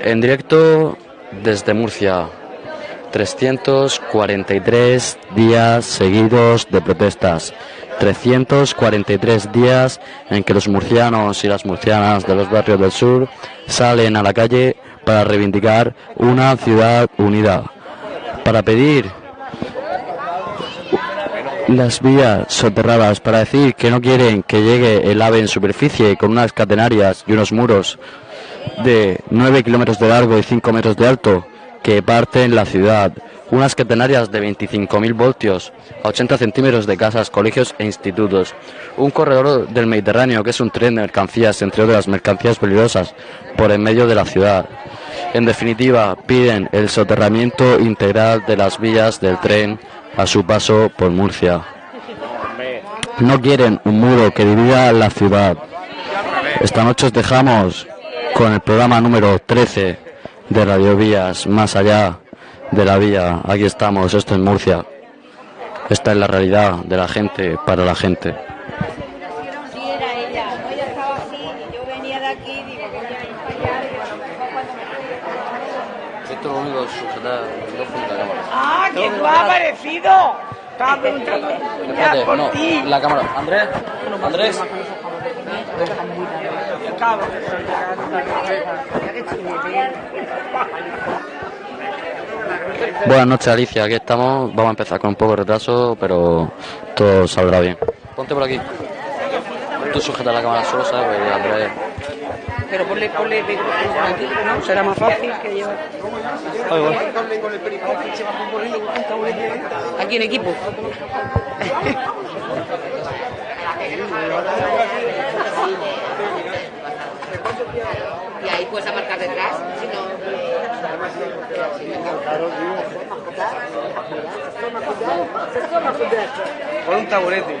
En directo desde Murcia. 343 días seguidos de protestas. 343 días en que los murcianos y las murcianas de los barrios del sur salen a la calle para reivindicar una ciudad unida. Para pedir las vías soterradas, para decir que no quieren que llegue el ave en superficie con unas catenarias y unos muros de 9 kilómetros de largo y 5 metros de alto que parten la ciudad, unas catenarias de 25.000 voltios a 80 centímetros de casas, colegios e institutos, un corredor del Mediterráneo que es un tren de mercancías, entre otras mercancías peligrosas, por en medio de la ciudad. En definitiva, piden el soterramiento integral de las vías del tren a su paso por Murcia. No quieren un muro que divida la ciudad. Esta noche os dejamos con el programa número 13 de Radio Vías, más allá de la vía. Aquí estamos, esto es Murcia. Esta es la realidad de la gente para la gente. Sí, era ella. No, ella estaba así y yo venía de aquí y digo, voy a ir para allá. Digo, a lo mejor cuando me Esto es lo único sujetar la cámara. ¡Ah, que tú has aparecido! Estaba preguntando por ti. la cámara. Andrés, Andrés. Buenas noches Alicia, aquí estamos. Vamos a empezar con un poco de retraso, pero todo saldrá bien. Ponte por aquí. Tú sujeta la cámara solo, ¿sabes? Andrés. Pero ponle, ponle micrófono aquí, ¿no? Será más fácil que llevar. Aquí en equipo. Y ahí puedes marcar detrás. Si no... Con un taburete.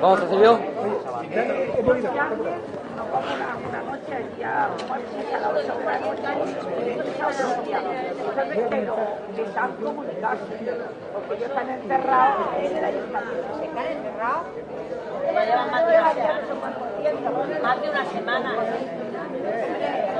¿Vamos, Cecilio? Porque ellos están enterrados en el ayuntamiento. ¿Están enterrados? Ya llevan más de una semana. Más de una semana.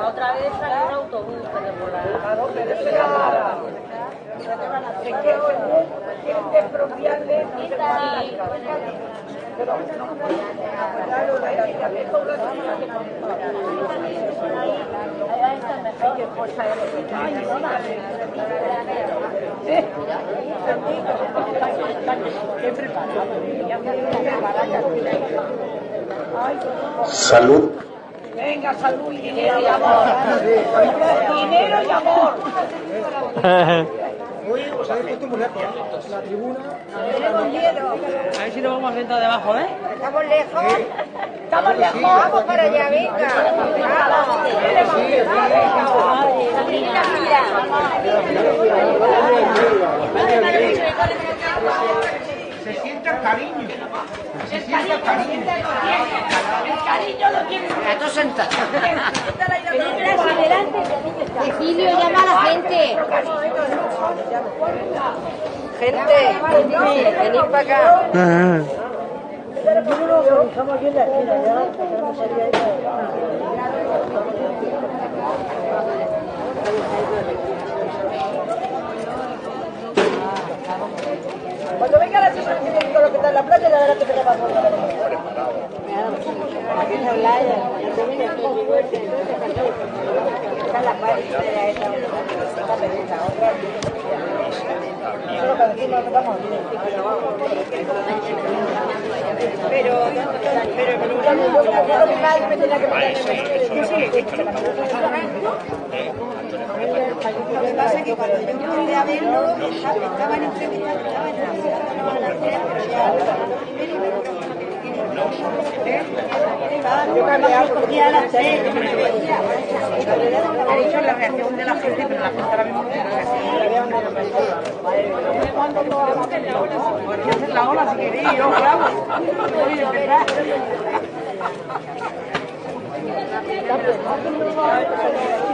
La otra vez salió un autobús pero por Salud. Venga, salud y dinero y amor. Dinero y amor. Tenemos miedo. A ver si nos vamos a sentar debajo, ¿eh? Estamos lejos. Estamos lejos. Vamos para allá, venga. Se siente el cariño. Se siente el cariño. El cariño lo tiene. Esto sentado. Cecilio, llama a la gente. Gente, venid para acá. Cuando venga la viene con lo que está en la playa, ya verás que te va a pasar. Pero, pero, pero, nadie me tenía que Lo que pasa es que cuando yo empecé a verlo, estaban entrevistados, estaban entrevistados a las tres, pero ya yo yo me veía. Ha dicho la reacción de la gente, pero la gente ahora mismo no la ola si queréis, yo grabo.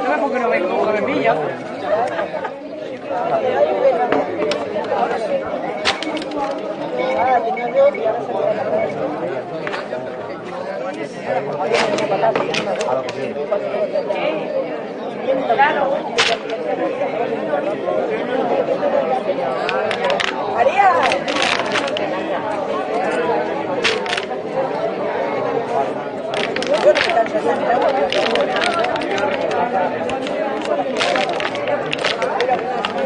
Voy porque no vengo con. María. Ese, pero, pero eso después, lo de nosotros ha pasado.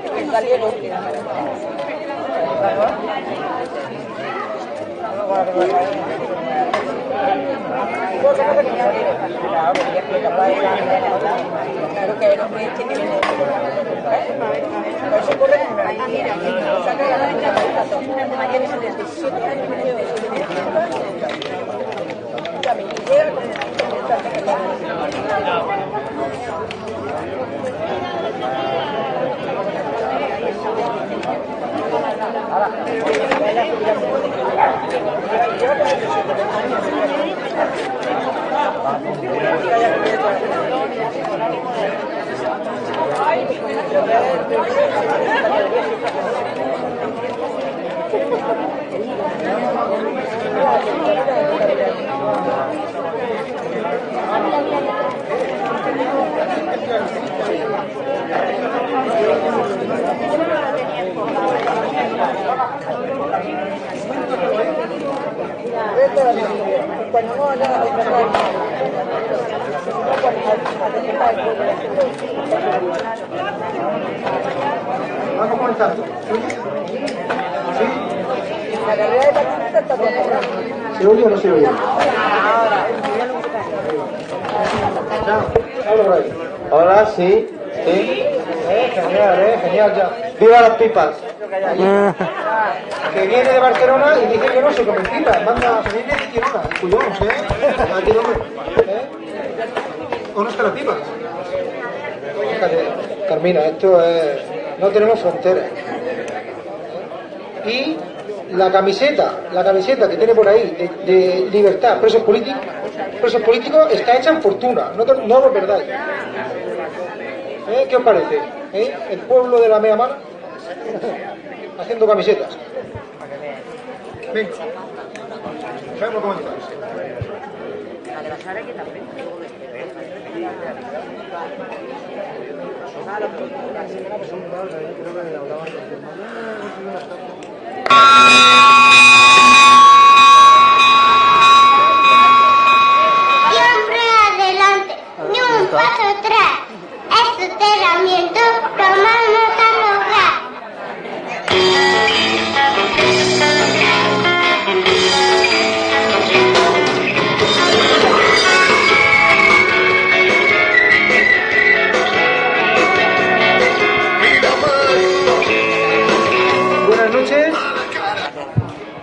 mira, saca la de María de 77 años, Cuando no haga Vamos a comenzar. ¿Se oye o no se oye? Hola, sí, sí. Eh, genial, eh, genial ya. ¡Viva las pipas! Que viene de Barcelona y dice que no se comen pipas. Manda a salir de ¿eh? No me... ¿eh? ¿Dónde están las pipas? Fíjate, Carmina, esto es... No tenemos fronteras. Y la camiseta, la camiseta que tiene por ahí de, libertad, presos políticos, presos políticos, está hecha en fortuna, no, no lo perdáis. ¿Eh? ¿Qué os parece? ¿Eh? El pueblo de la mea mano haciendo camisetas. Venga, sabemos cómo empezar. Siempre adelante, ni un paso atrás. Este entrenamiento lograr.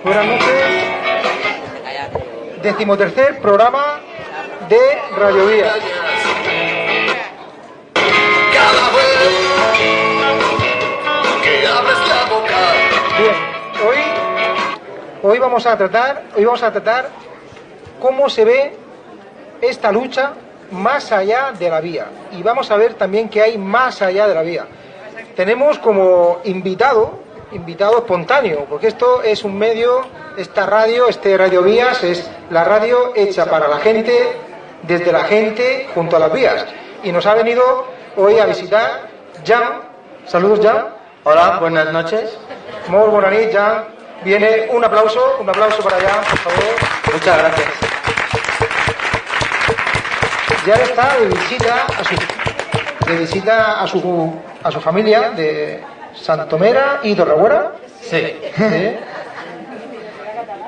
Buenas noches. Decimotercer programa de Radio Vía. Bien, hoy Hoy vamos a tratar, hoy vamos a tratar cómo se ve esta lucha más allá de la vía. Y vamos a ver también qué hay más allá de la vía. Tenemos como invitado, invitado espontáneo, porque esto es un medio, esta radio, este Radio Vías, es la radio hecha para la gente, desde la gente, junto a las vías. Y nos ha venido hoy a visitar Jan. Saludos, Jan. Hola, buenas noches. Muy buena nit, Jan. Viene un aplauso, un aplauso para Jan, por favor. Muchas gracias. ya está de visita a su, de visita a su, a su familia de Santomera y Torreguera. Sí.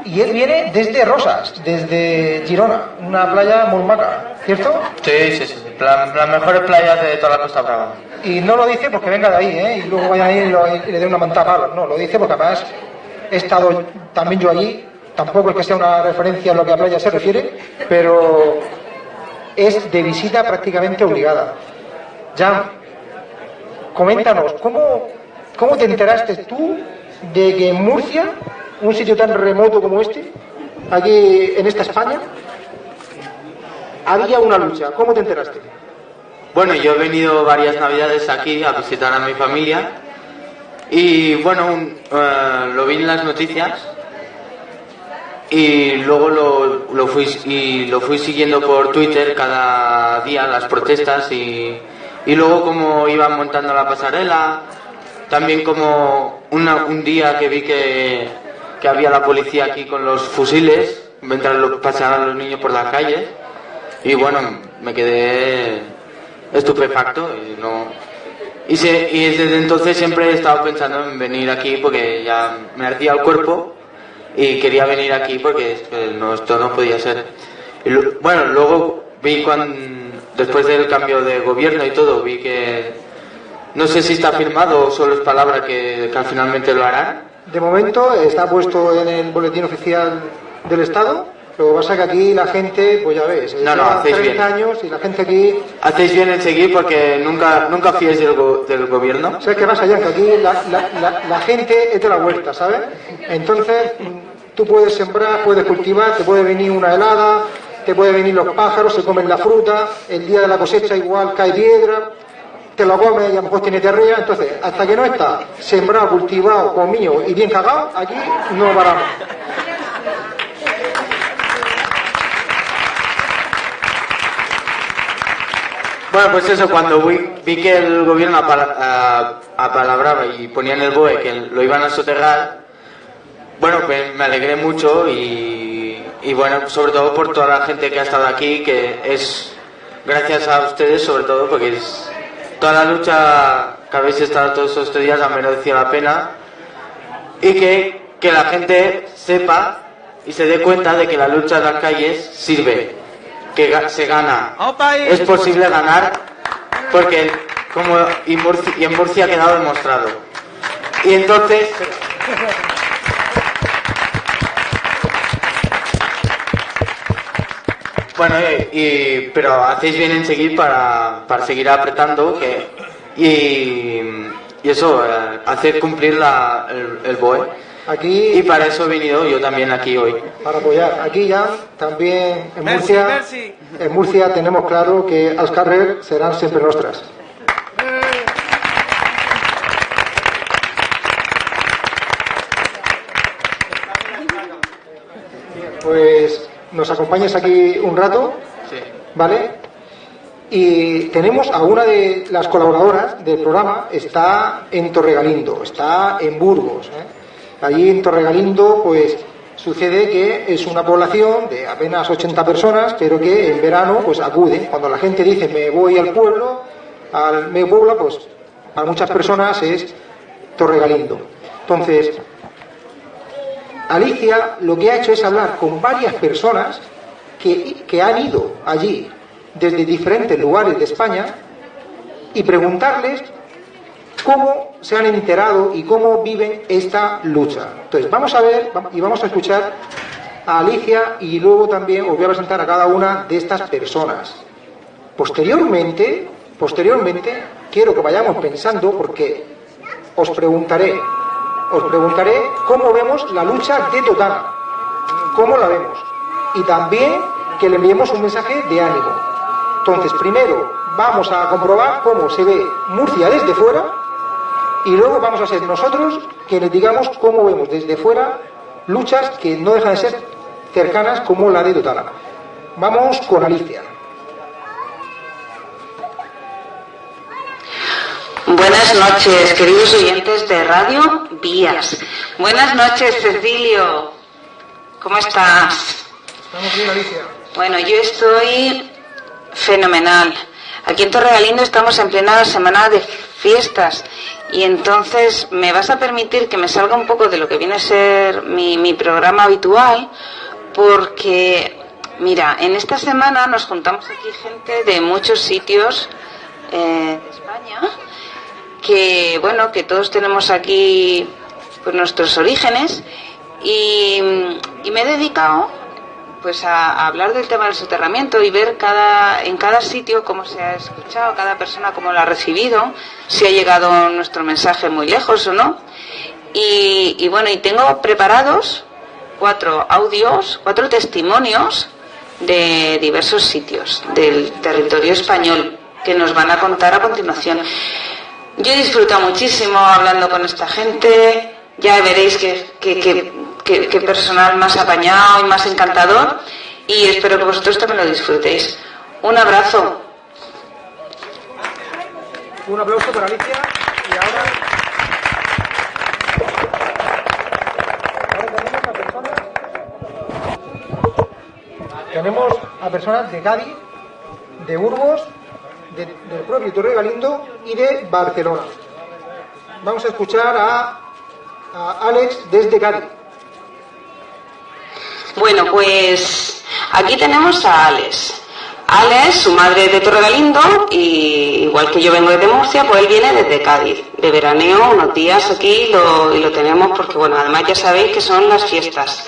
Y él viene desde Rosas, desde Girona, una playa muy maca, ¿cierto? Sí, sí, sí. La- las mejores playas de toda la Costa Brava. Y no lo dice porque venga de ahí, ¿eh? Y luego vaya ahí y, y le dé una mantada a palos. No, lo dice porque además he estado también yo allí. Tampoco es que sea una referencia en lo que a playa se refiere, pero es de visita prácticamente obligada. Jan, coméntanos, ¿cómo, ¿cómo te enteraste tú de que en Murcia, un sitio tan remoto como este, aquí en esta España, había una lucha? ¿Cómo te enteraste? Bueno, yo he venido varias navidades aquí a visitar a mi familia y bueno, eh, lo vi en las noticias y luego lo, lo fui y lo fui siguiendo por Twitter cada día las protestas y, y luego como iban montando la pasarela, también como un día que vi que, que había la policía aquí con los fusiles mientras lo pasaban los niños por las calles y bueno, me quedé estupefacto y no y, se- y desde entonces siempre he estado pensando en venir aquí porque ya me ardía el cuerpo y quería venir aquí porque no, esto no podía ser. Y bueno, luego vi cuando, después del cambio de gobierno y todo, vi que no sé si está firmado o solo es palabra que, que finalmente lo harán. De momento está puesto en el boletín oficial del Estado. Lo que pasa es que aquí la gente, pues ya ves, No, no, hacéis 30 bien. años y la gente aquí... Hacéis bien en seguir porque nunca, nunca fíes del, go- del gobierno. ¿Sabes qué pasa, Jan? Que aquí la, la- la- la gente es de la huerta, ¿sabes? Entonces, tú puedes sembrar, puedes cultivar, te puede venir una helada, te puede venir los pájaros, se comen la fruta, el día de la cosecha igual cae piedra, te lo comes y a lo mejor tiene diarrea. Entonces, hasta que no está sembrado, cultivado, comido y bien cagado, aquí no paramos. Bueno, pues eso, cuando vi, vi que el gobierno apala- a- apalabraba y ponían el BOE que lo iban a soterrar, bueno, pues me alegré mucho y, y bueno, sobre todo por toda la gente que ha estado aquí, que es gracias a ustedes sobre todo, porque es toda la lucha que habéis estado todos estos días ha merecido la pena y que, que la gente sepa y se dé cuenta de que la lucha en las calles sirve, que se gana. Es posible ganar porque como y, Murci- y en Murcia ha quedado demostrado. Y entonces bueno, eh, y, pero hacéis bien en seguir para, para seguir apretando que, y, y eso, eh, hacer cumplir la, el, el BOE. Aquí Y para eso he venido yo también aquí hoy. para apoyar. Aquí ya también en Murcia, en Murcia tenemos claro que las carreras serán siempre nuestras. Pues nos acompañes aquí un rato, Sí. ¿vale? Y tenemos a una de las colaboradoras del programa, está en Torregalindo, está en Burgos. ¿eh? Allí en Torregalindo, pues sucede que es una población de apenas 80 personas, pero que en verano pues acuden. Cuando la gente dice me voy al pueblo, al medio pueblo, pues para muchas personas es Torregalindo. Entonces, Alicia lo que ha hecho es hablar con varias personas que, que han ido allí desde diferentes lugares de España y preguntarles cómo se han enterado y cómo viven esta lucha. Entonces, vamos a ver y vamos a escuchar a Alicia y luego también os voy a presentar a cada una de estas personas. Posteriormente, posteriormente, quiero que vayamos pensando porque os preguntaré, os preguntaré cómo vemos la lucha de Totana, cómo la vemos, y también que le enviemos un mensaje de ánimo. Entonces, primero vamos a comprobar cómo se ve Murcia desde fuera y luego vamos a ser nosotros quienes digamos cómo vemos desde fuera luchas que no dejan de ser cercanas como la de Totana. Vamos con Alicia. Buenas noches, queridos oyentes de Radio Vías. Buenas noches, Cecilio. ¿Cómo estás? Estamos bien, Alicia. Bueno, yo estoy fenomenal. Aquí en Torregalindo estamos en plena semana de fiestas y entonces me vas a permitir que me salga un poco de lo que viene a ser mi, mi programa habitual porque, mira, en esta semana nos juntamos aquí gente de muchos sitios eh, de España que bueno que todos tenemos aquí pues nuestros orígenes y, y me he dedicado pues a, hablar del tema del soterramiento y ver cada en cada sitio cómo se ha escuchado cada persona cómo lo ha recibido si ha llegado nuestro mensaje muy lejos o no y, y bueno y tengo preparados cuatro audios cuatro testimonios de diversos sitios del territorio español que nos van a contar a continuación yo he disfrutado muchísimo hablando con esta gente. Ya veréis que, que, que, que personal más apañado y más encantador. Y espero que vosotros también lo disfrutéis. Un abrazo. Un aplauso para Alicia y ahora. tenemos a personas. Tenemos a personas de Cádiz, de Burgos, de- del propio Torre Galindo y de Barcelona. Vamos a escuchar a, a Alex desde Cádiz. Bueno, pues aquí tenemos a Alex. Alex, su madre es de Torregalindo y igual que yo vengo desde Murcia, pues él viene desde Cádiz, de veraneo, unos días aquí lo, y lo tenemos porque, bueno, además ya sabéis que son las fiestas.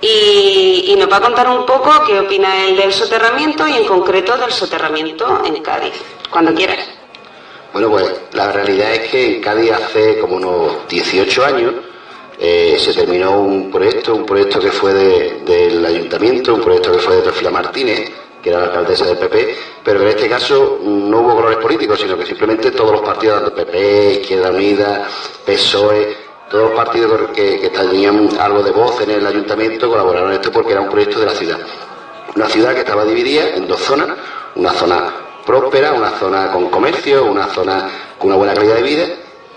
Y, y nos va a contar un poco qué opina él del soterramiento y en concreto del soterramiento en Cádiz, cuando quieras. Bueno, pues la realidad es que en Cádiz hace como unos 18 años eh, se terminó un proyecto, un proyecto que fue de- del ayuntamiento, un proyecto que fue de Trofila Martínez, que era la alcaldesa del PP, pero en este caso no hubo colores políticos, sino que simplemente todos los partidos, tanto PP, Izquierda Unida, PSOE, todos los partidos que, que tenían algo de voz en el ayuntamiento colaboraron en esto porque era un proyecto de la ciudad. Una ciudad que estaba dividida en dos zonas, una zona próspera, una zona con comercio, una zona con una buena calidad de vida,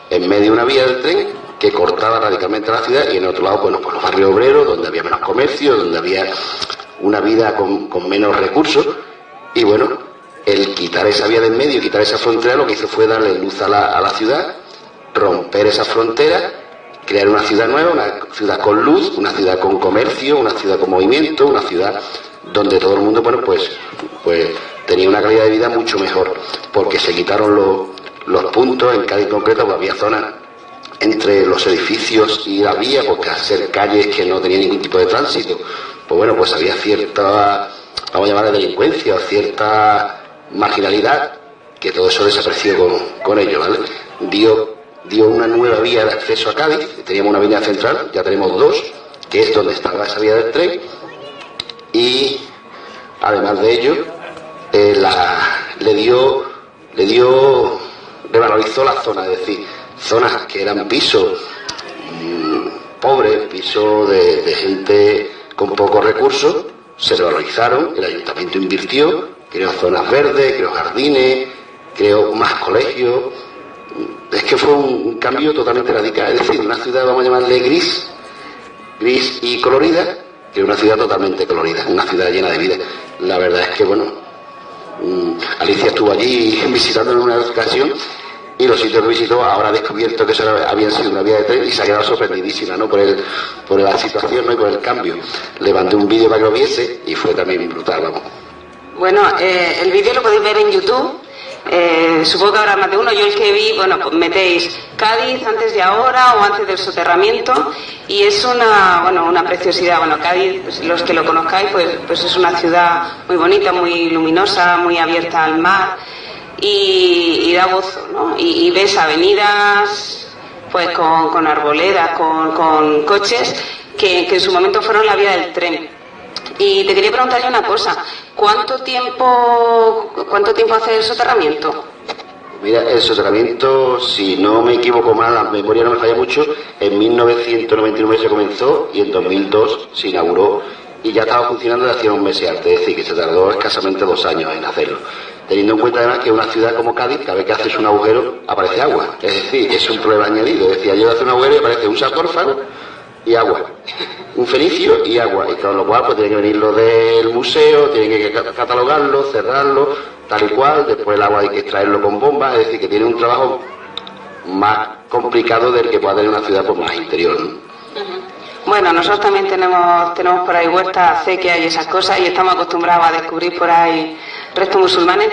en medio de una vía del tren que cortaba radicalmente la ciudad y en otro lado, bueno, pues los barrios obreros, donde había menos comercio, donde había una vida con, con menos recursos. Y bueno, el quitar esa vía del medio, quitar esa frontera, lo que hizo fue darle luz a la, a la ciudad, romper esa frontera, crear una ciudad nueva, una ciudad con luz, una ciudad con comercio, una ciudad con movimiento, una ciudad donde todo el mundo, bueno, pues, pues tenía una calidad de vida mucho mejor, porque se quitaron los, los puntos, en Cádiz concreto, había zonas entre los edificios y la vía, porque ser calles que no tenían ningún tipo de tránsito, pues bueno, pues había cierta, vamos a llamarla delincuencia, o cierta marginalidad, que todo eso desapareció con, con ello, ¿vale? Dio, dio una nueva vía de acceso a Cádiz, teníamos una avenida central, ya tenemos dos, que es donde estaba esa vía del tren, y además de ello, eh, la- le dio, le dio, revalorizó la zona, es decir, zonas que eran pisos mm, pobres, pisos de, de gente con pocos recursos, se revalorizaron, el ayuntamiento invirtió, creó zonas verdes, creó jardines, creó más colegios. Es que fue un, cambio totalmente radical, es decir, una ciudad, vamos a llamarle gris, gris y colorida, que una ciudad totalmente colorida, una ciudad llena de vida. La verdad es que, bueno, mm, Alicia estuvo allí visitando en una ocasión y los sitios que visitó ahora ha descubierto que eso había sido una vía de tren y se ha quedado sorprendidísima ¿no? por, el, por la situación ¿no? y por el cambio. Le mandé un vídeo para que lo viese y fue también brutal, vamos. Bueno, eh, el vídeo lo podéis ver en YouTube. Eh, supongo que habrá más de uno. Yo el que vi, bueno, pues metéis Cádiz antes de ahora o antes del soterramiento y es una, bueno, una preciosidad. Bueno, Cádiz, pues, los que lo conozcáis, pues, pues es una ciudad muy bonita, muy luminosa, muy abierta al mar y, y da gozo, ¿no? Y, y ves avenidas pues con, con arboledas, con, con coches que, en su momento fueron la vía del tren. Y te quería preguntarle una cosa, ¿cuánto tiempo, cuánto tiempo hace el soterramiento? Mira, el soterramiento, si no me equivoco mal, la memoria no me falla mucho, en 1999 se comenzó y en 2002 se inauguró y ya estaba funcionando desde hacía un mes antes, es decir, que se tardó escasamente dos años en hacerlo. Teniendo en cuenta además que una ciudad como Cádiz, cada vez que haces un agujero, aparece agua. Es decir, es un problema añadido. Es decir, yo hacer un agujero y aparece un sarcófago y agua. Un fenicio y agua. Y con lo cual, pues tiene que venir lo del museo, tienen que ca- catalogarlo, cerrarlo, tal y cual. Después el agua hay que extraerlo con bombas. Es decir, que tiene un trabajo más complicado del que puede tener una ciudad pues, más interior. ¿no? Bueno, nosotros también tenemos, tenemos por ahí huertas, acequias y esas cosas y estamos acostumbrados a descubrir por ahí restos musulmanes,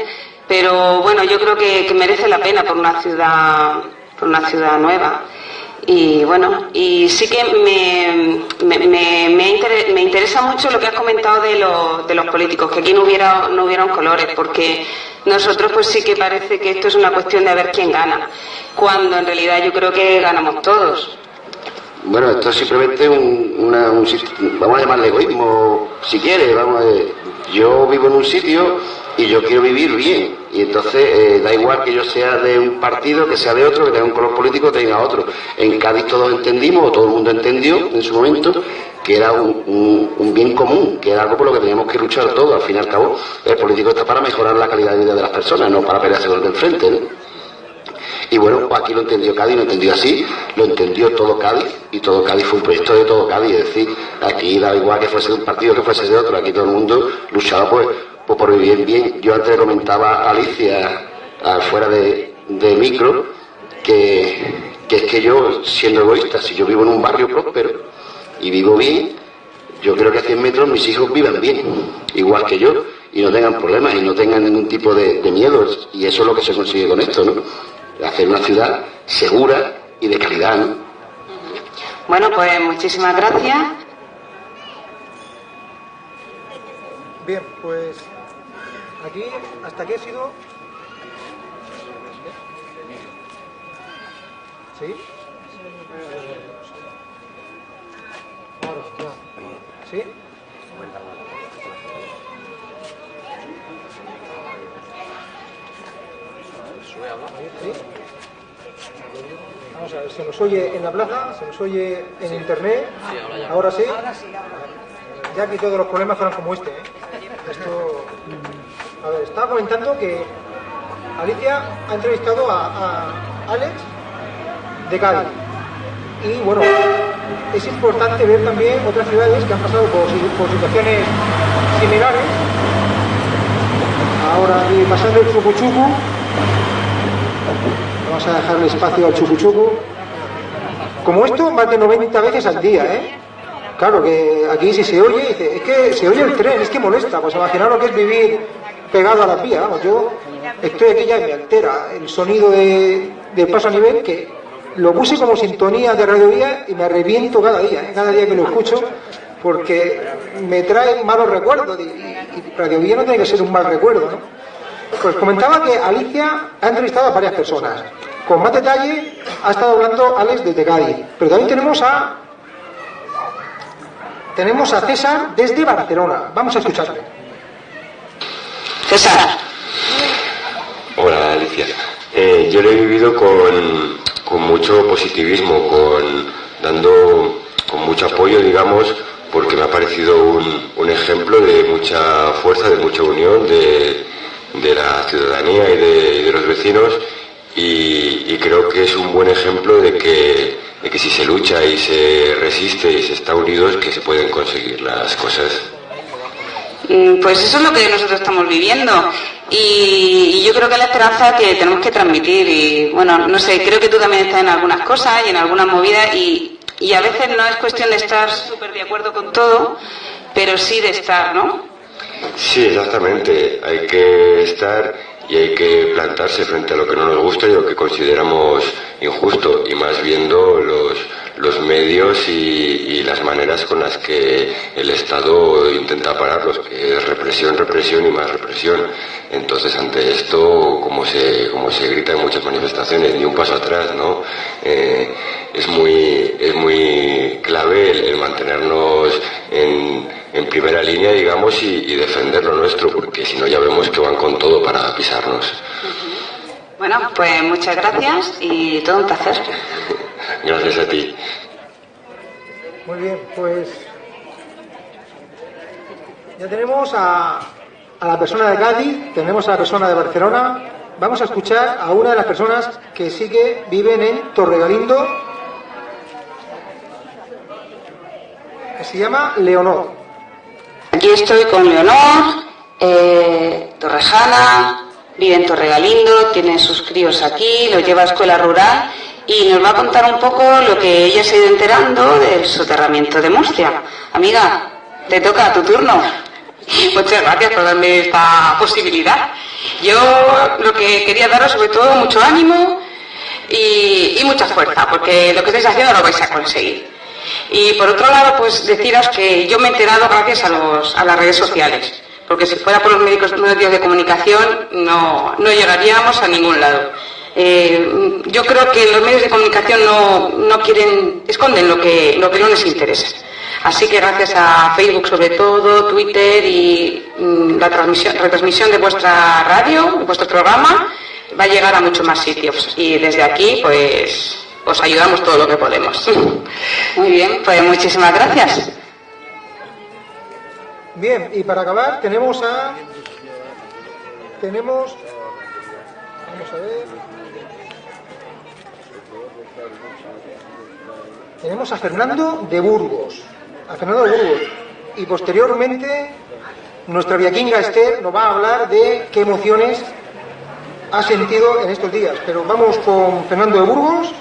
pero bueno, yo creo que, que merece la pena por una ciudad, por una ciudad nueva. Y bueno, y sí que me, me, me- me me interesa mucho lo que has comentado de, los de los políticos, que aquí no hubiera, no hubieran colores, porque nosotros pues sí que parece que esto es una cuestión de ver quién gana, cuando en realidad yo creo que ganamos todos. Bueno, esto es simplemente un, una- un vamos a llamarle egoísmo, si quiere, vamos a. Yo vivo en un sitio y yo quiero vivir bien. Y entonces eh, da igual que yo sea de un partido, que sea de otro, que tenga un color político, tenga otro. En Cádiz todos entendimos, o todo el mundo entendió en su momento, que era un bien común, que era algo por lo que teníamos que luchar todos. Al fin y al cabo, el político está para mejorar la calidad de vida de las personas, no para pelearse con el del frente. ¿no? Y bueno, pues aquí lo entendió Cádiz, lo entendió así, lo entendió todo Cádiz, y todo Cádiz fue un proyecto de todo Cádiz, es decir, aquí da igual que fuese de un partido que fuese de otro, aquí todo el mundo luchaba pues, pues por vivir bien. Yo antes comentaba a Alicia, fuera de, de micro, que, que es que yo, siendo egoísta, si yo vivo en un barrio próspero y vivo bien, yo creo que a 100 metros mis hijos vivan bien, igual que yo, y no tengan problemas y no tengan ningún tipo de, de miedos. Y eso es lo que se consigue con esto, ¿no? Hacer una ciudad segura y de calidad, ¿no? Bueno, pues muchísimas gracias. Bien, pues aquí, hasta aquí ha sido. ¿Sí? Ahora. ¿Sí? ¿Sí? Vamos a ver, se nos oye en la plaza, se nos oye en internet. Ahora sí. Ya que todos los problemas fueran como este. ¿eh? Esto. Estaba comentando que Alicia ha entrevistado a, Alex de Cádiz. Y bueno, es importante ver también otras ciudades que han pasado por, por situaciones similares. Ahora, y pasando el chucuchucu, vamos a dejarle espacio al chucuchucu. Como esto, más de 90 veces al día, ¿eh? Claro que aquí si se oye, dice, es que se oye el tren, es que molesta. Pues imaginaos lo que es vivir pegado a la vía. Vamos, yo estoy aquí ya y me altera el sonido de, del paso a nivel que lo puse como sintonía de Radio Vía y me reviento cada día, ¿eh? cada día que lo escucho, porque me trae malos recuerdos y, y Radio Vía no tiene que ser un mal recuerdo, ¿no? Pues comentaba que Alicia ha entrevistado a varias personas. Con más detalle ha estado hablando Alex desde Cádiz. Pero también tenemos a tenemos a César desde Barcelona. Vamos a escucharle. César. Hola Alicia. Eh, yo lo he vivido con, con mucho positivismo, con dando con mucho apoyo, digamos, porque me ha parecido un, un ejemplo de mucha fuerza, de mucha unión de, de la ciudadanía y de, de los vecinos y, y creo que es un buen ejemplo de que, de que si se lucha y se resiste y se está unidos que se pueden conseguir las cosas. Mm, Pues eso es lo que nosotros estamos viviendo y, yo creo que la esperanza que tenemos que transmitir y bueno, no sé, creo que tú también estás en algunas cosas y en algunas movidas y, y a veces no es cuestión de estar súper de acuerdo con todo, pero sí de estar, ¿no? Sí, exactamente. Hay que estar y hay que plantarse frente a lo que no nos gusta y lo que consideramos injusto, y más viendo los, los medios y, las maneras con las que el Estado intenta pararlos, que es represión, represión y más represión. Entonces, ante esto, como se, se grita en muchas manifestaciones, ni un paso atrás, ¿no? Eh, es, muy, es muy clave el, mantenernos en, en, primera línea, digamos, y defender lo nuestro, porque si no ya vemos que van con todo para pisarnos. Bueno, pues muchas gracias y todo un placer. Gracias a ti. Muy bien, pues ya tenemos a, a la persona de Cádiz, tenemos a la persona de Barcelona. Vamos a escuchar a una de las personas que sí que viven en Torregalindo, que se llama Leonor. Aquí estoy con Leonor, eh, Torrejana, vive en Torregalindo, tiene sus críos aquí, lo lleva a escuela rural y nos va a contar un poco lo que ella se ha ido enterando del soterramiento de Murcia. Amiga, te toca tu turno. Muchas gracias por darme esta posibilidad. Yo lo que quería daros sobre todo mucho ánimo y, y mucha fuerza, porque lo que estáis haciendo lo vais a conseguir. Y por otro lado, pues deciros que yo me he enterado gracias a, los, a las redes sociales, porque si fuera por los médicos, medios de comunicación no, no llegaríamos a ningún lado. Eh, yo creo que los medios de comunicación no, no quieren, esconden lo que, lo que no les interesa. Así que gracias a Facebook sobre todo, Twitter y mm, la transmisión, retransmisión de vuestra radio, vuestro programa, va a llegar a muchos más sitios. Y desde aquí, pues, os ayudamos todo lo que podemos. Muy bien, pues muchísimas gracias. Bien, y para acabar tenemos a... Tenemos... Vamos a ver... Tenemos a Fernando de Burgos. A Fernando de Burgos. Y posteriormente nuestra viaquinga Esther nos va a hablar de qué emociones ha sentido en estos días. Pero vamos con Fernando de Burgos.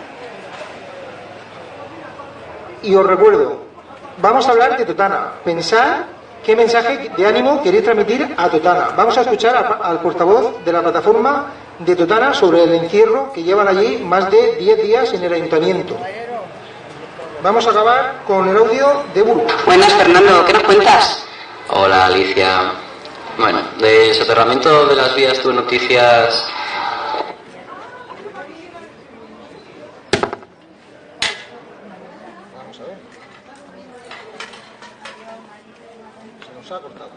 Y os recuerdo, vamos a hablar de Totana. Pensar qué mensaje de ánimo queréis transmitir a Totana. Vamos a escuchar a, al portavoz de la plataforma de Totana sobre el encierro que llevan allí más de 10 días en el ayuntamiento. Vamos a acabar con el audio de Burgos. Buenas, Fernando, ¿qué nos cuentas? Hola, Alicia. Bueno, de soterramiento de las vías, tu noticias. Vamos a ver. Se nos ha cortado.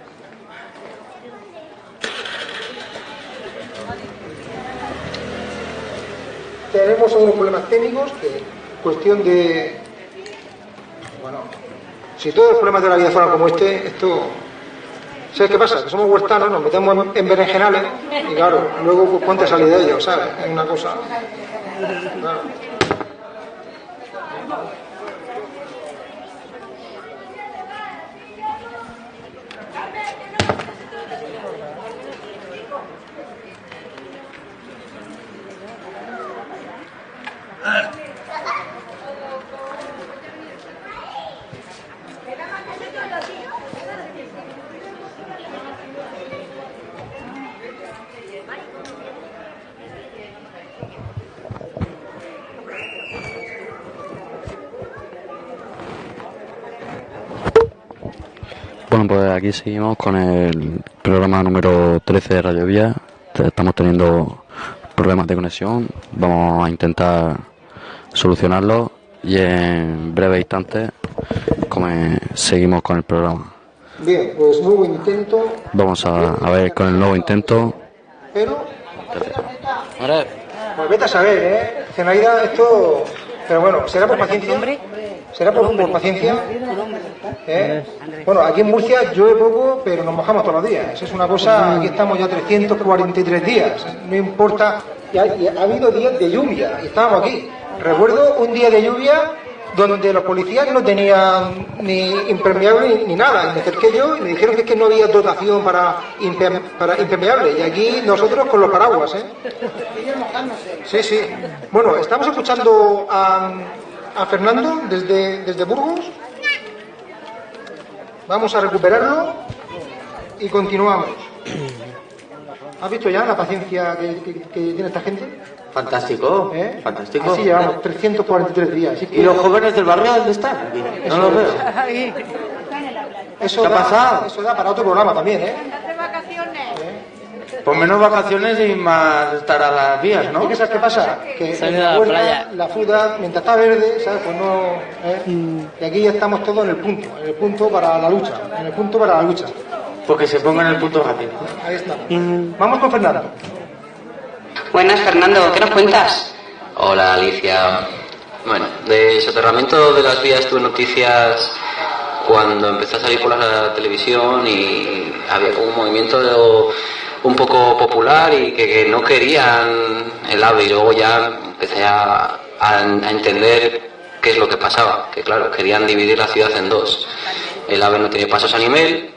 Tenemos algunos problemas técnicos que cuestión de bueno, si todos los problemas de la vida fueran como este, esto ¿Sabes qué pasa? Que somos huertanos, nos metemos en, en berenjenales y claro, luego pues cuánta salida ellos, ¿sabes? Es una cosa. Bueno, pues aquí seguimos con el programa número 13 de Radio Vía. Estamos teniendo problemas de conexión. Vamos a intentar solucionarlos y en breve instante come- seguimos con el programa. Bien, pues nuevo intento, Vamos a, a ver con el nuevo intento. pero. Pues vete a saber, ¿eh? Zenaida, esto. Pero bueno, será por paciencia. Será por, por paciencia. ¿eh? Bueno, aquí en Murcia llueve poco, pero nos mojamos todos los días. Es una cosa, aquí estamos ya 343 días. No importa. Y ha, y ha habido días de lluvia y estábamos aquí. Recuerdo un día de lluvia donde los policías no tenían ni impermeable ni, nada. Y me acerqué yo y me dijeron que, es que no había dotación para, imper- para impermeable. Y aquí nosotros con los paraguas, ¿eh? Sí, sí. Bueno, estamos escuchando a, Fernando desde, desde Burgos. Vamos a recuperarlo y continuamos. ¿Has visto ya la paciencia que tiene esta gente? Fantástico, ¿Eh? fantástico. Así llevamos 343 días. así que- ¿Y los jóvenes del barrio dónde están? No los veo. Eso ¿Qué ha da, pasado? Eso da para otro programa también, ¿eh? Pues menos vacaciones y más estar a las vías, ¿Y ¿no? qué sabes qué pasa? Que en la huerta, playa. la fruta, mientras está verde, ¿sabes? Pues no... ¿eh? Y aquí ya estamos todos en el punto, en el punto para la lucha, en el punto para la lucha. Porque se pongan el punto rápido. Ahí estamos. Vamos con Fernando. Buenas, Fernando, ¿qué nos cuentas? Hola Alicia. Bueno, de soterramiento de las vías tuve noticias cuando empecé a salir por la televisión y había un movimiento de- un poco popular y que, no querían el AVE y luego ya empecé a, entender qué es lo que pasaba, que claro, querían dividir la ciudad en dos. El AVE no tiene pasos a nivel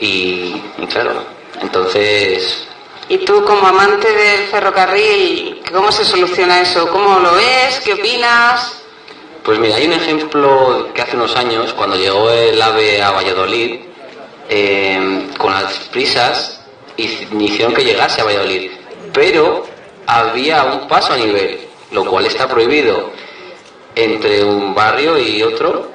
y claro, entonces Y tú, como amante del ferrocarril, ¿cómo se soluciona eso? ¿Cómo lo ves? ¿Qué opinas? Pues mira, hay un ejemplo que hace unos años, cuando llegó el AVE a Valladolid, eh, con las prisas, hic- hicieron que llegase a Valladolid. Pero había un paso a nivel, lo cual está prohibido entre un barrio y otro,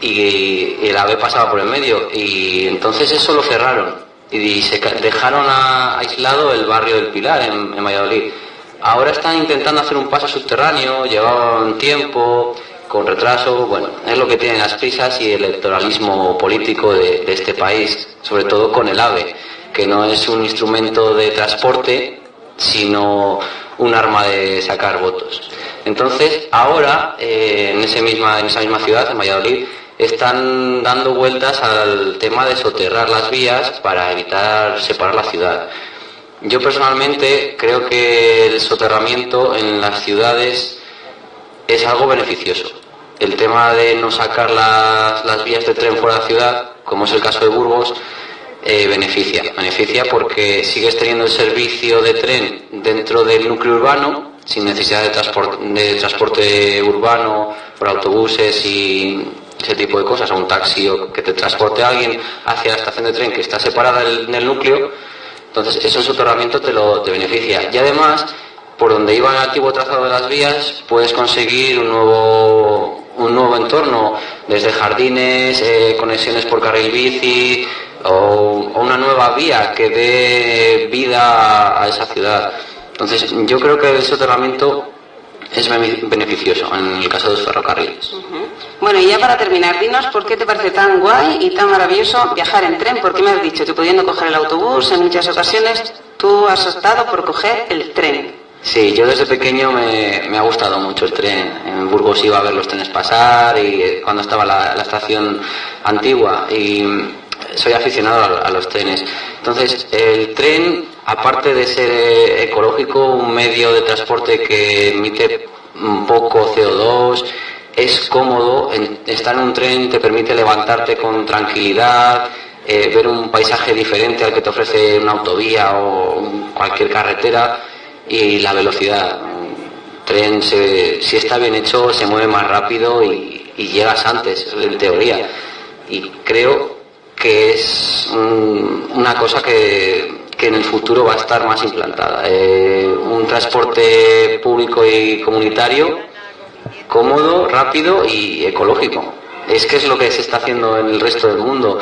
y el AVE pasaba por el medio. Y entonces eso lo cerraron y se dejaron a- aislado el barrio del Pilar en, en Valladolid. Ahora están intentando hacer un paso subterráneo, llevaban tiempo, con retraso, bueno, es lo que tienen las prisas y el electoralismo político de, de este país, sobre todo con el AVE, que no es un instrumento de transporte, sino un arma de sacar votos. Entonces, ahora, eh, en, ese misma, en esa misma ciudad, en Valladolid, están dando vueltas al tema de soterrar las vías para evitar separar la ciudad. Yo personalmente creo que el soterramiento en las ciudades es algo beneficioso. El tema de no sacar las, las vías de tren fuera de la ciudad, como es el caso de Burgos, eh, beneficia. Beneficia porque sigues teniendo el servicio de tren dentro del núcleo urbano, sin necesidad de, transpor- de transporte urbano por autobuses y ese tipo de cosas, o un taxi o que te transporte a alguien hacia la estación de tren que está separada del, del núcleo. Entonces, eso en soterramiento te lo te beneficia. Y además, por donde iba el antiguo trazado de las vías, puedes conseguir un nuevo, un nuevo entorno, desde jardines, eh, conexiones por carril bici, o, o una nueva vía que dé vida a esa ciudad. Entonces, yo creo que el soterramiento es bene- beneficioso en el caso de los ferrocarriles. Bueno, y ya para terminar, dinos por qué te parece tan guay y tan maravilloso viajar en tren, porque me has dicho que pudiendo coger el autobús en muchas ocasiones, tú has optado por coger el tren. Sí, yo desde pequeño me, me ha gustado mucho el tren. En Burgos iba a ver los trenes pasar y eh, cuando estaba la, la estación antigua y soy aficionado a, a los trenes. Entonces, el tren, aparte de ser eh, ecológico, un medio de transporte que emite poco CO2, es cómodo, estar en un tren te permite levantarte con tranquilidad, eh, ver un paisaje diferente al que te ofrece una autovía o cualquier carretera y la velocidad. Tren, se- si está bien hecho, se mueve más rápido y, llegas antes, en teoría. Y creo que es un- una cosa que, que en el futuro va a estar más implantada. Eh, un transporte público y comunitario cómodo, rápido y ecológico. Es que es lo que se está haciendo en el resto del mundo.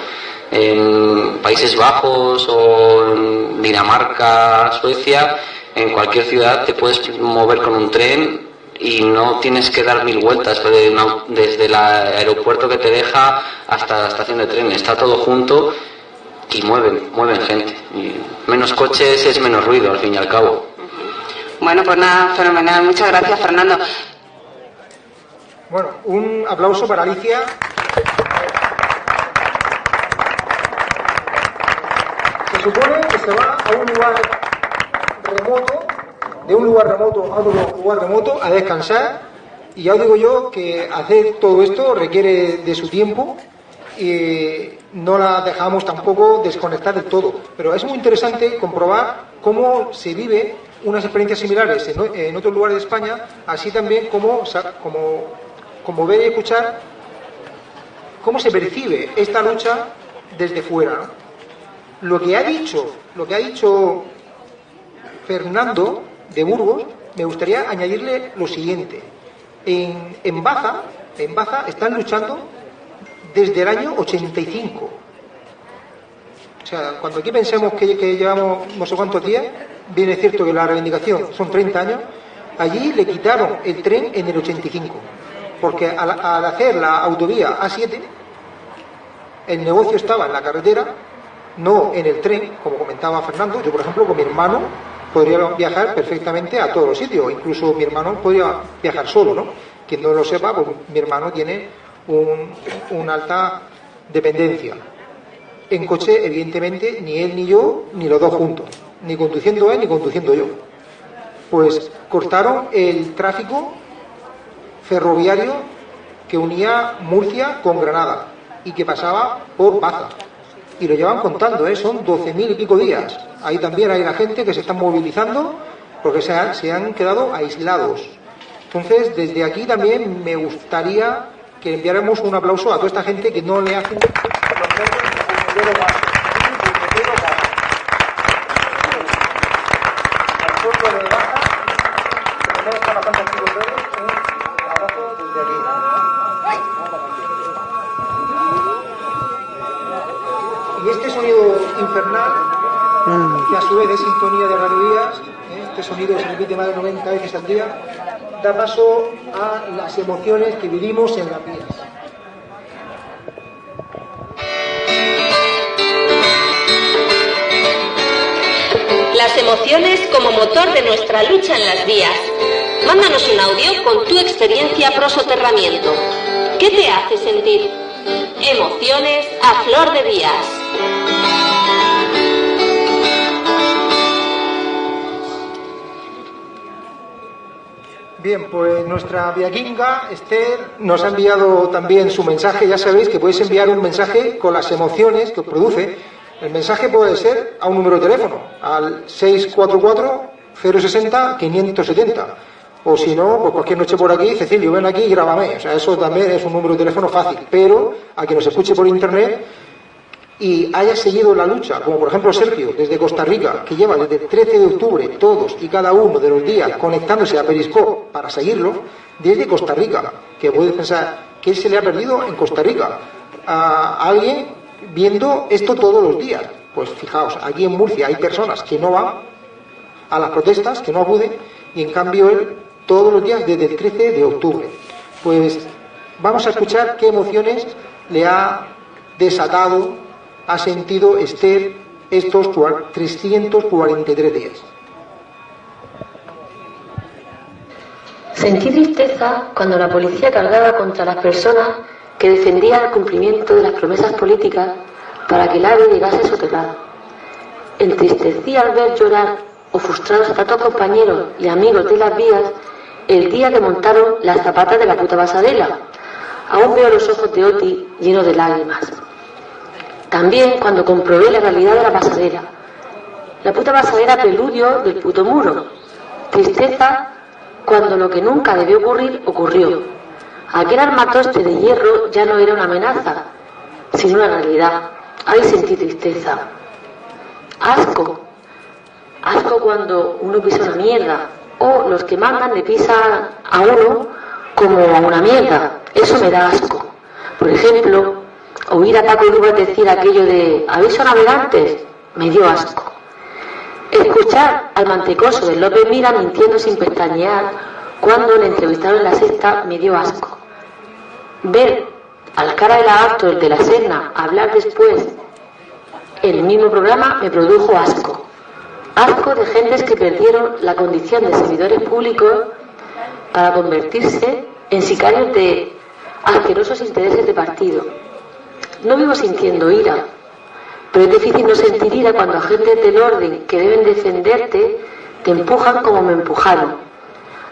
En Países Bajos o en Dinamarca, Suecia, en cualquier ciudad te puedes mover con un tren y no tienes que dar mil vueltas desde, el aeropuerto que te deja hasta la estación de tren. Está todo junto y mueven, mueven gente. Y menos coches es menos ruido, al fin y al cabo. Bueno, pues nada, fenomenal. Muchas gracias, Fernando. Bueno, un aplauso para Alicia. Se supone que se va a un lugar remoto, de un lugar remoto a otro lugar remoto, a descansar. Y ya os digo yo que hacer todo esto requiere de su tiempo y no la dejamos tampoco desconectar del todo. Pero es muy interesante comprobar cómo se vive unas experiencias similares en, otros lugares de España, así también como, como, como ver y escuchar cómo se percibe esta lucha desde fuera. Lo que ha dicho, lo que ha dicho Fernando de Burgos, me gustaría añadirle lo siguiente. En, en Baza, en Baza están luchando desde el año 85. O sea, cuando aquí pensemos que, llevamos no sé cuántos días, viene cierto que la reivindicación son 30 años, allí le quitaron el tren en el 85. Porque al, al hacer la autovía A7, el negocio estaba en la carretera, no en el tren, como comentaba Fernando. Yo, por ejemplo, con mi hermano podría viajar perfectamente a todos los sitios. Incluso mi hermano podría viajar solo, ¿no? Quien no lo sepa, pues mi hermano tiene un, una alta dependencia. En coche, evidentemente, ni él ni yo, ni los dos juntos. Ni conduciendo él, ni conduciendo yo. Pues cortaron el tráfico ferroviario que unía Murcia con Granada y que pasaba por Baza. Y lo llevan contando, ¿eh? son 12.000 y pico días. Ahí también hay la gente que se está movilizando porque se han, se han quedado aislados. Entonces, desde aquí también me gustaría que enviáramos un aplauso a toda esta gente que no le hacen Y este sonido infernal, que a su vez es sintonía de radioías, ¿eh? este sonido se repite más de 90 veces al día, da paso a las emociones que vivimos en las vías. Las emociones como motor de nuestra lucha en las vías. Mándanos un audio con tu experiencia pro soterramiento. ¿Qué te hace sentir? Emociones a flor de vías. Bien, pues nuestra viaquinga, Esther, nos ha enviado también su mensaje. Ya sabéis que podéis enviar un mensaje con las emociones que os produce. El mensaje puede ser a un número de teléfono, al 644-060-570. O si no, pues cualquier noche por aquí, Cecilio, ven aquí y grábame. O sea, eso también es un número de teléfono fácil. Pero a quien nos escuche por internet y haya seguido la lucha, como por ejemplo Sergio, desde Costa Rica, que lleva desde el 13 de octubre todos y cada uno de los días conectándose a Periscope para seguirlo, desde Costa Rica, que puedes pensar que se le ha perdido en Costa Rica a alguien viendo esto todos los días. Pues fijaos, aquí en Murcia hay personas que no van a las protestas, que no acuden, y en cambio él todos los días desde el 13 de octubre. Pues vamos a escuchar qué emociones le ha desatado ha sentido Esther estos 343 días. Sentí tristeza cuando la policía cargaba contra las personas que defendían el cumplimiento de las promesas políticas para que el AVE llegase soterrado. Entristecí al ver llorar o frustrados a tantos compañeros y amigos de las vías el día que montaron las zapatas de la puta pasarela. Aún veo los ojos de Oti llenos de lágrimas. También cuando comprobé la realidad de la pasarela. La puta pasarela preludio del puto muro. Tristeza cuando lo que nunca debió ocurrir ocurrió. Aquel armatoste de hierro ya no era una amenaza, sino una realidad. Ahí sentí tristeza. Asco. Asco cuando uno pisa una mierda. O los que mandan le pisan a uno como a una mierda. Eso me da asco. Por ejemplo, oír a Paco Rubas decir aquello de aviso navegantes me dio asco. Escuchar al mantecoso de López Mira mintiendo sin pestañear cuando le entrevistaron en la sexta me dio asco. Ver al cara de lagarto, el de la Serna, hablar después el mismo programa me produjo asco. Asco de gentes que perdieron la condición de servidores públicos para convertirse en sicarios de asquerosos intereses de partido. No vivo sintiendo ira, pero es difícil no sentir ira cuando agentes del orden que deben defenderte te empujan como me empujaron,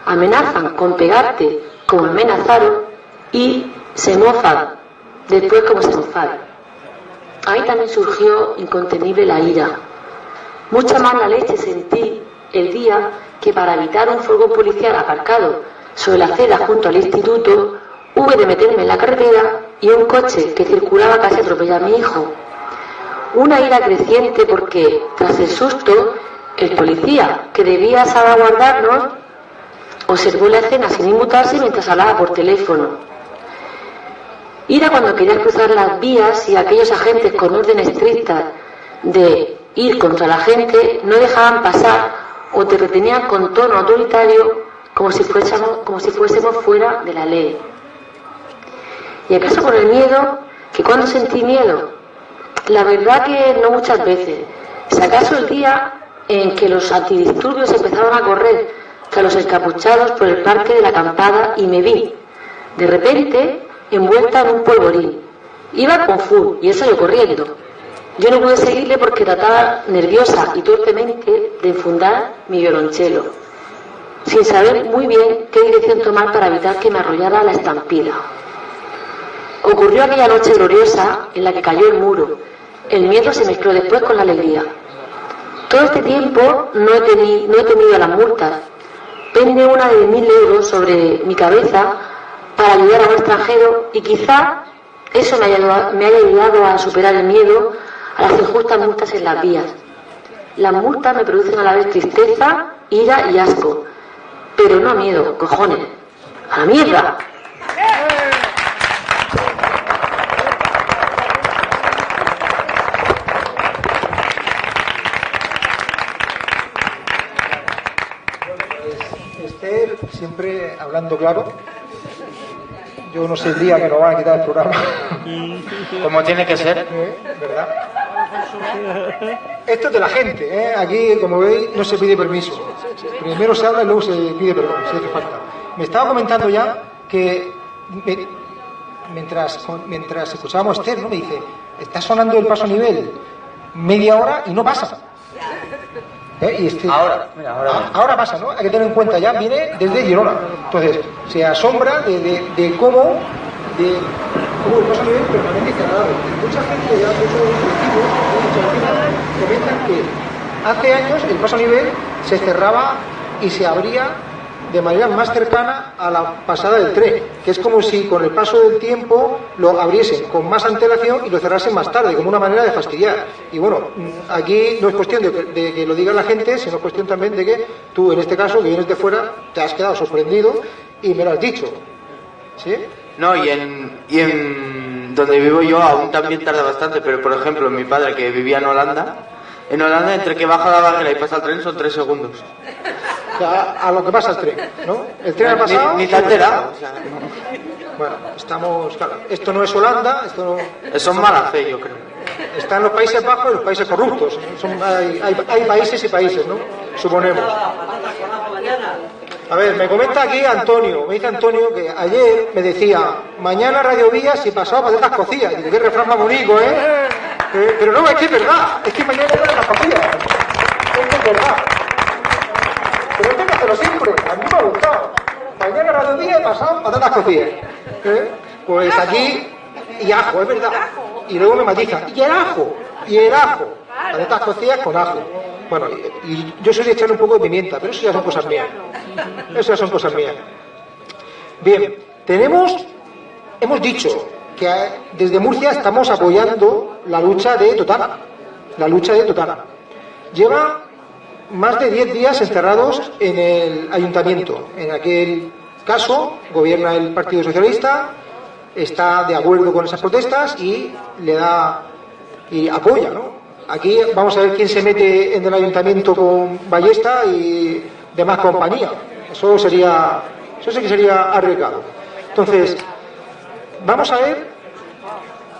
amenazan con pegarte como amenazaron y se mofan después como se mofaron. Ahí también surgió incontenible la ira. Mucha más la leche sentí el día que para evitar un furgón policial aparcado sobre la acera junto al instituto, hube de meterme en la carretera y un coche que circulaba casi atropella a mi hijo. Una ira creciente porque, tras el susto, El policía, que debía salvaguardarnos, observó la escena sin inmutarse mientras hablaba por teléfono. Ira cuando querías cruzar las vías y aquellos agentes con orden estricta de ir contra la gente no dejaban pasar o te retenían con tono autoritario como si fuésemos, como si fuésemos fuera de la ley. ¿Y acaso por el miedo? ¿Que cuando sentí miedo? La verdad que no muchas veces. Si acaso el día en que los antidisturbios empezaron a correr tras los encapuchados por el parque de la acampada y me vi, de repente, envuelta en un polvorín. Iba con full y él salió corriendo. Yo no pude seguirle porque trataba nerviosa y torpemente de enfundar mi violonchelo, sin saber muy bien qué dirección tomar para evitar que me arrollara la estampida. Ocurrió aquella noche gloriosa en la que cayó el muro. El miedo se mezcló después con la alegría. Todo este tiempo no he, teni- no he temido las multas. Pende una de mil euros sobre mi cabeza para ayudar a un extranjero y quizá eso me haya, ayudado- a superar el miedo a las injustas multas en las vías. Las multas me producen a la vez tristeza, ira y asco. Pero no miedo, cojones. ¡A la mierda! Siempre hablando claro. Yo no sé el día que nos van a quitar el programa. Como tiene que ser. ¿Eh? ¿Verdad? Esto es de la gente, ¿eh? Aquí, como veis, no se pide permiso. Primero se habla y luego se pide perdón, si hace falta. Me estaba comentando ya que me- mientras, mientras escuchábamos a Esther, ¿no? Me dice, está sonando el paso a nivel media hora y no pasa. ¿Eh? Y este- Ahora, mira, ahora. Ah, ahora pasa, ¿no? Hay que tener en cuenta, ya viene desde Girona. Entonces, se asombra de, de- de cómo, de cómo el paso a nivel permanece cerrado. Y mucha gente, ya muchos colectivos, muchas vecinas, comentan que hace años el paso a nivel se cerraba y se abría de manera más cercana a la pasada del tren, que es como si con el paso del tiempo lo abriesen con más antelación y lo cerrasen más tarde, como una manera de fastidiar. Y bueno, mm, aquí no es cuestión de, que- lo diga la gente, sino es cuestión también de que tú, en este caso, que vienes de fuera, te has quedado sorprendido y me lo has dicho. ¿Sí? No, y en, y en donde vivo yo aún también tarda bastante, pero por ejemplo, mi padre que vivía en Holanda, en Holanda entre que baja la barrera y pasa el tren son tres segundos. O sea, a lo que pasa el tren, ¿no? El tren ha Ni- pasado. ni te ha enterado, o sea, Bueno, estamos, claro, esto no es Holanda, esto no. Eso es mala fe, yo creo. Están los Países Bajos y los países corruptos. Son- hay, hay- hay países y países, ¿no? Suponemos. A ver, me comenta aquí Antonio, me dice Antonio que ayer me decía, mañana Radio Vías y pasado patatas cocidas. Digo, qué refrán más bonito, ¿eh? Eh, Pero no, es que es verdad, es que mañana patatas cocidas. Es que es verdad. Pero siempre, a mí me ha gustado. Mañana Radio Vías y pasado patatas cocidas. ¿Eh? Pues aquí, y ajo, es verdad. Y luego me matiza, y el ajo, y el ajo. Patatas cocidas con ajo. Bueno, y, y yo soy de echarle un poco de pimienta, pero eso ya son cosas mías. Eso ya son cosas mías. Bien, tenemos, hemos dicho que desde Murcia estamos apoyando la lucha de Totana. La lucha de Totana. Lleva más de 10 días encerrados en el ayuntamiento. En aquel caso, gobierna el Partido Socialista, está de acuerdo con esas protestas y le da y apoya, ¿no? Aquí vamos a ver quién se mete en el ayuntamiento con ballesta y demás compañía. Eso sería, eso sí que sería arriesgado. Entonces, vamos a ver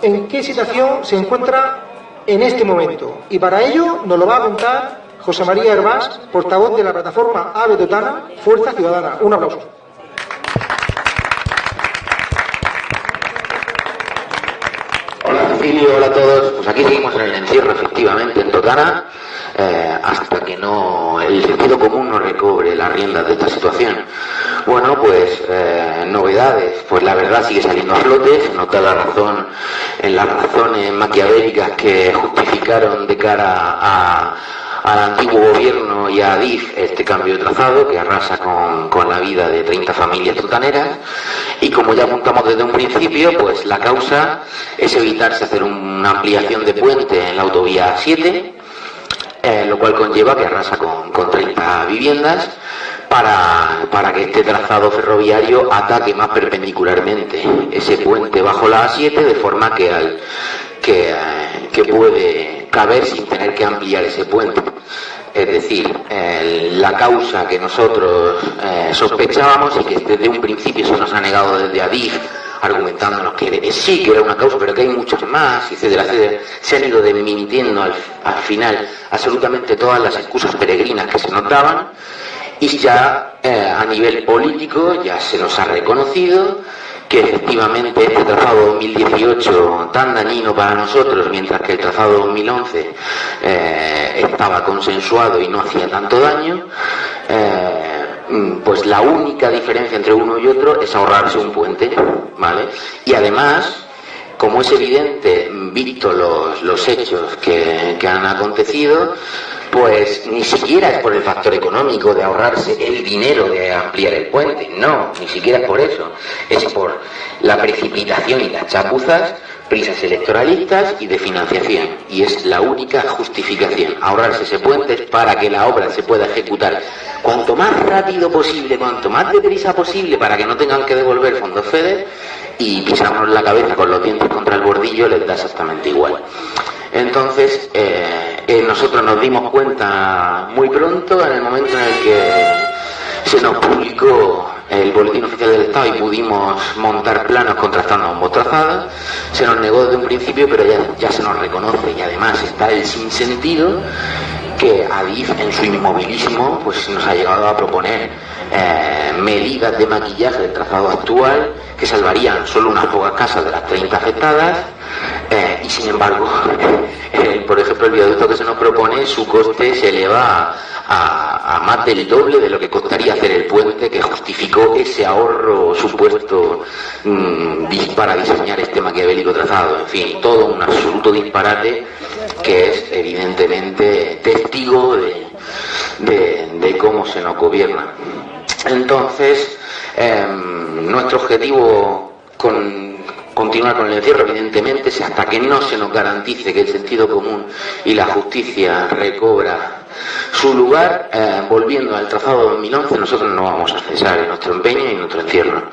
en qué situación se encuentra en este momento. Y para ello nos lo va a contar José María Hervás, portavoz de la plataforma AVE Totana, Fuerza Ciudadana. Un aplauso. Hola Cecilio, hola a todos. Pues aquí seguimos en el encierro, efectivamente, en Totana, eh, hasta que no el sentido común no recobre las riendas de esta situación. Bueno, pues eh, novedades. Pues la verdad sigue saliendo a flote, se nota la razón en las razones maquiavélicas que justificaron de cara a al antiguo gobierno y a Adif este cambio de trazado que arrasa con, con la vida de 30 familias totaneras y como ya apuntamos desde un principio pues la causa es evitarse hacer una ampliación de puente en la autovía 7 eh, lo cual conlleva que arrasa con, con 30 viviendas para, para que este trazado ferroviario ataque más perpendicularmente ese puente bajo la A7 de forma que, al, que, eh, puede caber sin tener que ampliar ese puente. Es decir, eh, la causa que nosotros eh, sospechábamos y que desde un principio se nos ha negado desde Adif, argumentándonos que sí, que era una causa, pero que hay muchos más, etcétera, etcétera, se han ido desmintiendo al, al final absolutamente todas las excusas peregrinas que se nos daban y ya eh, a nivel político ya se nos ha reconocido que efectivamente este trazado 2018 tan dañino para nosotros, mientras que el trazado 2011 eh, estaba consensuado y no hacía tanto daño, eh, pues la única diferencia entre uno y otro es ahorrarse un puente, ¿vale? Y además, como es evidente, visto los, hechos que, que han acontecido, pues ni siquiera es por el factor económico de ahorrarse el dinero de ampliar el puente, no, ni siquiera es por eso, es por la precipitación y las chapuzas, prisas electoralistas y de financiación. Y es la única justificación, ahorrarse ese puente para que la obra se pueda ejecutar cuanto más rápido posible, cuanto más deprisa posible, para que no tengan que devolver fondos FEDER y pisarnos la cabeza con los dientes contra el bordillo les da exactamente igual. Entonces, eh, eh, nosotros nos dimos cuenta muy pronto, en el momento en el que se nos publicó el boletín oficial del Estado y pudimos montar planos contrastando ambos trazados, se nos negó desde un principio, pero ya, ya se nos reconoce y además está el sinsentido que Adif en su inmovilismo pues nos ha llegado a proponer eh, medidas de maquillaje del trazado actual que salvarían solo unas pocas casas de las 30 afectadas eh, y sin embargo, eh, por ejemplo, el viaducto que se nos propone, su coste se eleva a, más del doble de lo que costaría hacer el puente que justificó ese ahorro supuesto mmm, para diseñar este maquiavélico trazado. En fin, todo un absoluto disparate que es evidentemente testigo de, de, cómo se nos gobierna. Entonces, eh, nuestro objetivo con continuar con el encierro, evidentemente, hasta que no se nos garantice que el sentido común y la justicia recobra su lugar, eh, volviendo al trazado 2011, nosotros no vamos a cesar en nuestro empeño y en nuestro encierro.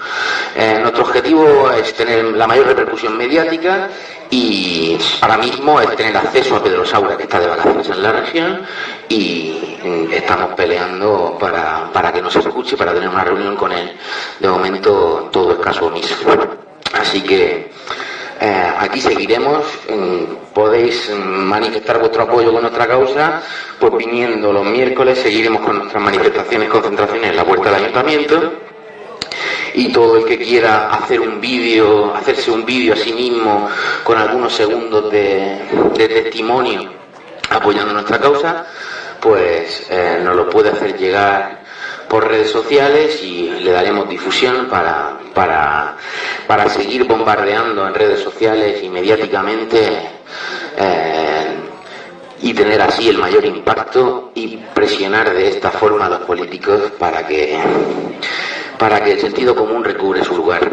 Eh, nuestro objetivo es tener la mayor repercusión mediática y ahora mismo es tener acceso a Pedro Saura, que está de vacaciones en la región, y mm, estamos peleando para, para que nos escuche, para tener una reunión con él. De momento todo es caso omiso. Así que eh, aquí seguiremos. Mm, podéis mm, manifestar vuestro apoyo con nuestra causa, pues viniendo los miércoles seguiremos con nuestras manifestaciones, concentraciones en la puerta del ayuntamiento. Y todo el que quiera hacer un vídeo, hacerse un vídeo a sí mismo con algunos segundos de, testimonio apoyando nuestra causa, pues eh, nos lo puede hacer llegar por redes sociales y le daremos difusión para, para, para seguir bombardeando en redes sociales y mediáticamente eh, y tener así el mayor impacto y presionar de esta forma a los políticos para que para que el sentido común recubre su lugar.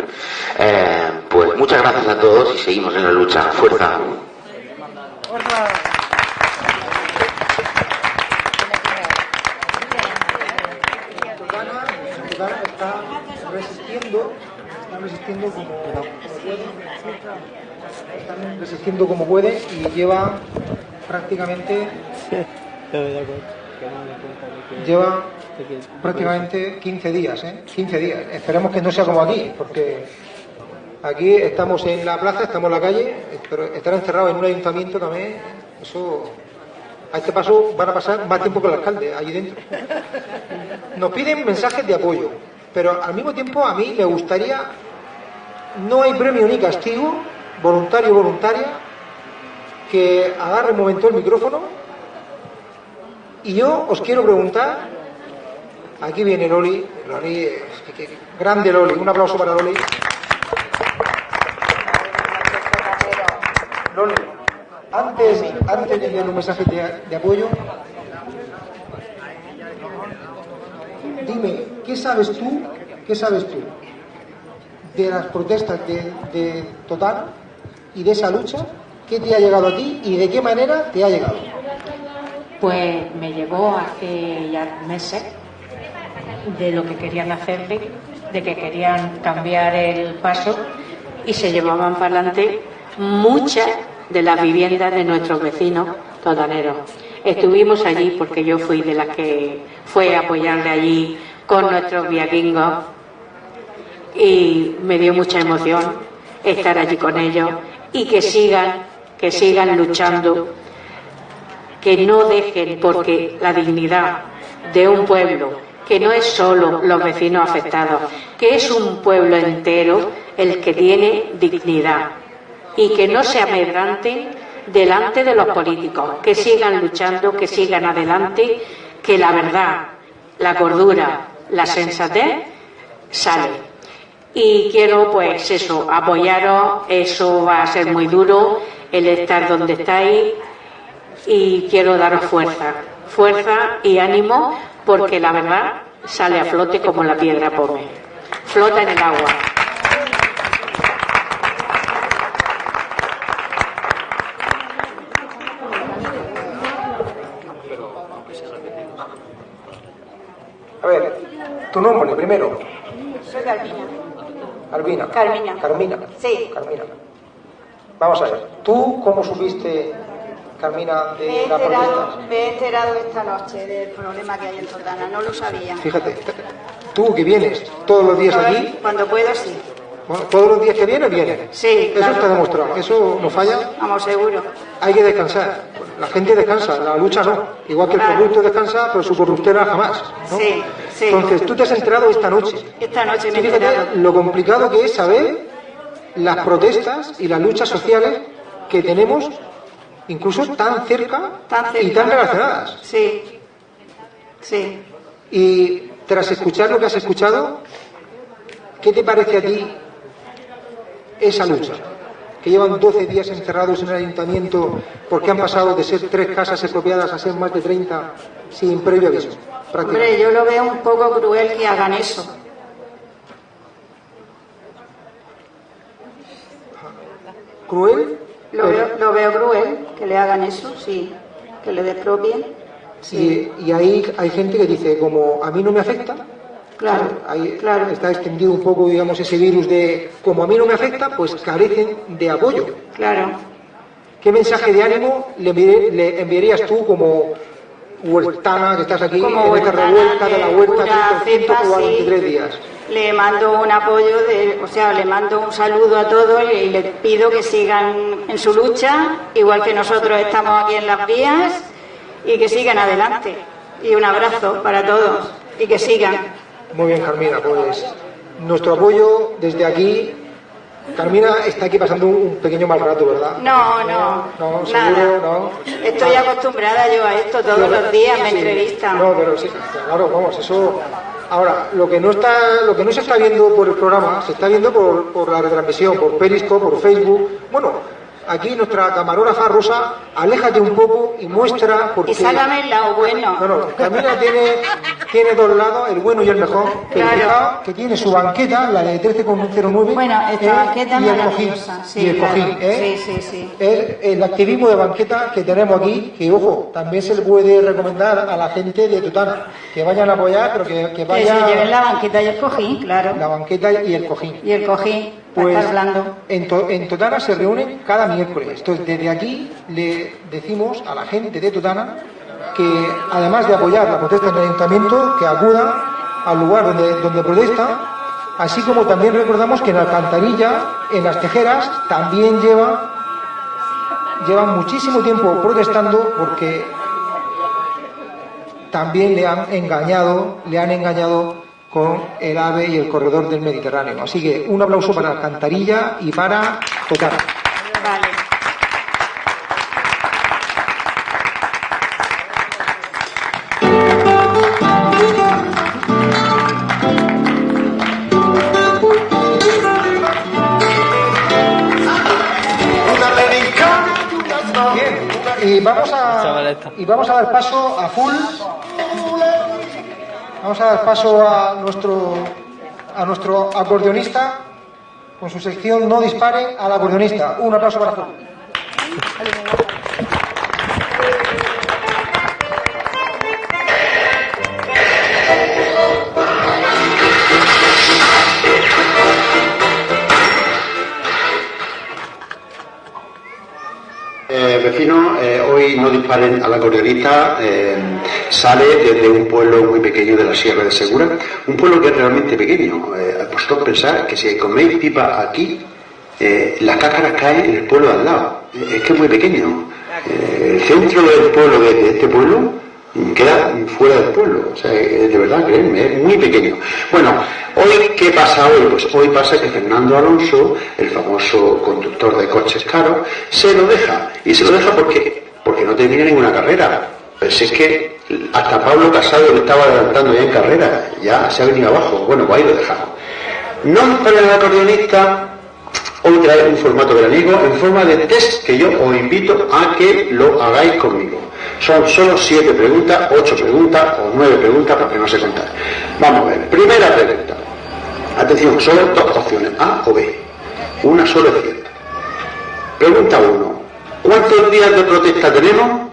Eh, pues muchas gracias a todos y seguimos en la lucha. Fuerza. está resistiendo, resistiendo como, como pueden, resistiendo como pueden y lleva prácticamente lleva prácticamente 15 días, ¿eh? 15 días. Esperemos que no sea como aquí, porque aquí estamos en la plaza, estamos en la calle, pero estar encerrados en un ayuntamiento también, eso a este paso van a pasar más tiempo que el alcalde allí dentro. Nos piden mensajes de apoyo, pero al mismo tiempo a mí me gustaría, no hay premio ni castigo, voluntario o voluntaria, que agarre un momento el micrófono y yo os quiero preguntar, aquí viene Loli, Loli, grande Loli, un aplauso para Loli. Loli, antes, antes de enviar un mensaje de, de apoyo, dime, ¿qué sabes tú, qué sabes tú de las protestas de, de Total y de esa lucha? ¿Qué te ha llegado a ti y de qué manera te ha llegado? pues me llevó hace ya meses de lo que querían hacerle, de que querían cambiar el paso y se llevaban para adelante muchas de las viviendas de nuestros vecinos totaneros. Estuvimos allí porque yo fui de las que fue a apoyarle allí con nuestros viaquingos y me dio mucha emoción estar allí con ellos y que sigan, que sigan luchando, que no dejen porque la dignidad de un pueblo que no es solo los vecinos afectados, que es un pueblo entero el que tiene dignidad y que no se amedranten delante de los políticos, que sigan luchando, que sigan adelante, que la verdad, la cordura, la sensatez sale. Y quiero, pues eso, apoyaros, eso va a ser muy duro, el estar donde estáis, y quiero daros fuerza, fuerza y ánimo, porque la verdad sale a flote como la piedra pome. Flota en el agua. A ver, tu nombre primero. Soy Carmina. Albina. Carmina. Carmina. Sí. Carmina. Vamos a ver, ¿tú cómo supiste, Carmina, Me he, de la enterado, me he enterado esta noche del problema que hay en Totana, no lo sabía. Fíjate, tú que vienes todos los días aquí, Cuando puedo, sí. Todos los días que vienes, vienes. Sí, Eso claro. está demostrado, eso no falla. Vamos, seguro. Hay que descansar. La gente descansa, la lucha no. Igual que el corrupto descansa, pero su corruptera jamás. ¿no? Sí, sí. Entonces, tú te has enterado esta noche. Esta noche me Fíjate lo complicado que es saber las protestas y las luchas sociales que tenemos, incluso tan cerca, Tan cerca. y tan relacionadas. Sí. Sí. Y tras escuchar lo que has escuchado, ¿qué te parece a ti esa lucha? Que llevan 12 días encerrados en el ayuntamiento porque han pasado de ser tres casas expropiadas a ser más de 30 sin previo aviso. Hombre, yo lo veo un poco cruel que hagan eso. ¿Cruel? Lo veo, lo veo cruel que le hagan eso, sí. Que le despropien. Sí. Y, y ahí hay gente que dice, como a mí no me afecta, Claro. ahí está extendido un poco, digamos, ese virus de, como a mí no me afecta, pues carecen de apoyo. Claro. ¿Qué mensaje de ánimo le, enviarías tú como huertana que estás aquí Como en esta revuelta de la de huerta cepa, 343 sí. días? Le mando un apoyo, de, o sea, le mando un saludo a todos y les pido que sigan en su lucha, igual que nosotros estamos aquí en las vías, y que sigan adelante. Y un abrazo para todos, y que sigan. Muy bien, Carmina, pues nuestro apoyo desde aquí. Carmina está aquí pasando un, pequeño mal rato, ¿verdad? No, no, No, seguro, nada. no. Estoy acostumbrada yo a esto todos los días, me Sí. entrevistan. No, pero sí, claro, vamos, eso. Ahora, lo que no está, lo que no se está viendo por el programa, se está viendo por, por la retransmisión, por Periscope, por Facebook. Bueno, aquí nuestra camarógrafa Rosa, aléjate un poco y muestra porque. Y sácame el lado bueno. No, no, Camila tiene, tiene dos lados, el bueno y el mejor. Pero Claro. fijaos que tiene su banqueta, la de 13,09. Bueno, esta eh, banqueta y el cojín. Sí, y el claro. cojín, ¿eh? Sí, sí, sí. Es el activismo de banqueta que tenemos aquí, que ojo, también se le puede recomendar a la gente de Tutana que vayan a apoyar, pero que, que Que se vayan lleven la banqueta y el cojín, claro. la banqueta y el cojín. Y el cojín, para Pues estar blando. en, To- en Totana se reúnen cada miércoles. Entonces, desde aquí le decimos a la gente de Totana que, además de apoyar la protesta en el ayuntamiento, que acudan al lugar donde, donde protesta, así como también recordamos que en Alcantarilla, en las tejeras, también lleva, llevan muchísimo tiempo protestando porque también le han engañado, le han engañado con el AVE y el corredor del Mediterráneo. Así que un aplauso para Alcantarilla y para Totana. Vale. Bien, y vamos a, y vamos a dar paso a full. Vamos a dar paso a nuestro, a nuestro acordeonista con su sección No dispare al acordeonista. Un aplauso para full. Vecinos, eh, hoy no disparen a la acordeonista, eh, sale desde un pueblo muy pequeño de la Sierra de Segura, un pueblo que es realmente pequeño. Eh, vosotros pensáis que si coméis pipa aquí, eh, las cáscaras caen en el pueblo de al lado. Eh, es que es muy pequeño. El centro del pueblo, de, de este pueblo, queda fuera del pueblo. O sea, eh, de verdad, créanme, es muy pequeño. Bueno, hoy, ¿qué pasa hoy? Pues hoy pasa que Fernando Alonso, el famoso conductor de coches caros, se lo deja. Y se lo deja porque, porque no termina ninguna carrera. Si es que hasta Pablo Casado le estaba adelantando ya en carrera, ya se ha venido abajo. Bueno, pues ahí lo dejamos. No para el acordeonista, hoy trae un formato veraniego en forma de test que yo os invito a que lo hagáis conmigo. Son solo siete preguntas, ocho preguntas o nueve preguntas porque no sé contar. Vamos a ver. Primera pregunta. Atención, solo dos opciones, A o B. Una sola es cierta. Pregunta 1. ¿Cuántos días de protesta tenemos?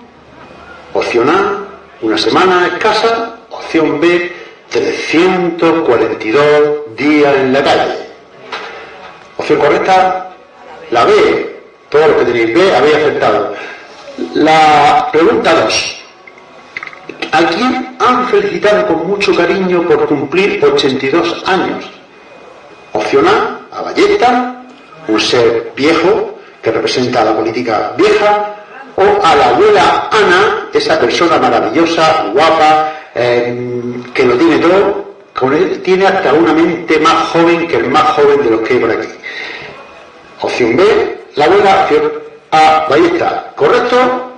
Opción A, una semana escasa. Opción B, 342 días en la calle. Opción correcta, la B. Todos los que tenéis B habéis acertado. La pregunta 2. ¿A quién han felicitado con mucho cariño por cumplir 82 años? Opción A, a Ballesta, un ser viejo que representa a la política vieja, o a la abuela Ana, esa persona maravillosa, guapa, eh, que lo tiene todo, con él tiene hasta una mente más joven que el más joven de los que hay por aquí. Opción B, la abuela, opción A, Ballesta. ¿Correcto?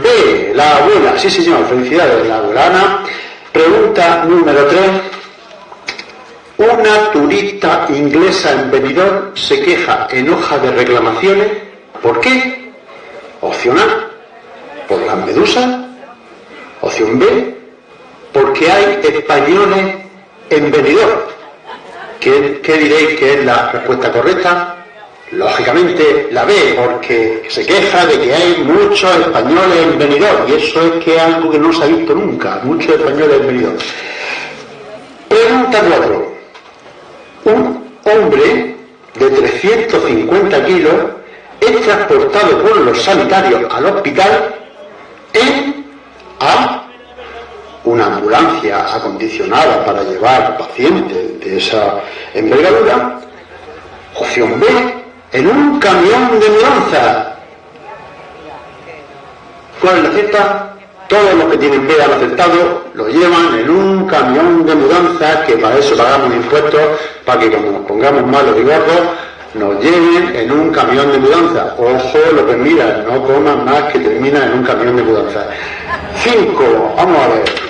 B, la abuela. Sí, señor, felicidades, la abuela Ana. Pregunta número 3. Una turista inglesa en Benidorm se queja en hoja de reclamaciones. ¿Por qué? Opción A, por las medusas. Opción B, porque hay españoles en Benidorm. ¿Qué, qué diréis que es la respuesta correcta? Lógicamente la B, porque se queja de que hay muchos españoles en Benidorm, y eso es que es algo que no se ha visto nunca, muchos españoles en Benidorm. Pregunta 4. Un hombre de 350 kilos es transportado por los sanitarios al hospital en A. Una ambulancia acondicionada para llevar pacientes de esa envergadura. Opción B. En un camión de mudanza. ¿Cuál es la cierta? Todos los que tienen B han acertado lo llevan en un camión de mudanza que para eso pagamos impuestos, para que cuando nos pongamos malos y gordos nos lleven en un camión de mudanza. Ojo lo que mira, no coman más que termina en un camión de mudanza. Cinco, vamos a ver.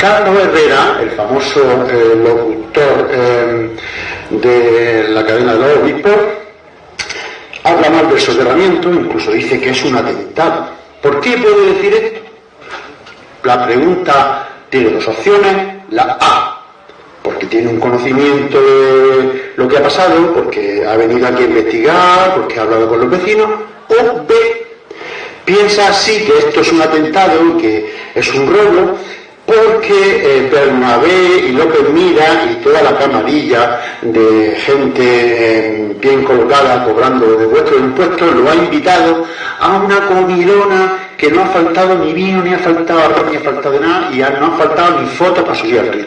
Carlos Herrera, el famoso eh, locutor eh, de la cadena de los obispos, habla mal del soterramiento, incluso dice que es un atentado. ¿Por qué puede decir esto? La pregunta tiene dos opciones. La A, porque tiene un conocimiento de lo que ha pasado, porque ha venido aquí a investigar, porque ha hablado con los vecinos. O B, piensa así que esto es un atentado, que es un robo, porque eh, Bernabé y López Mira y toda la camarilla de gente eh, bien colocada cobrando de vuestros impuestos lo ha invitado a una comilona que no ha faltado ni vino, ni ha faltado arroz, ni ha faltado nada y no ha faltado ni fotos para subir al.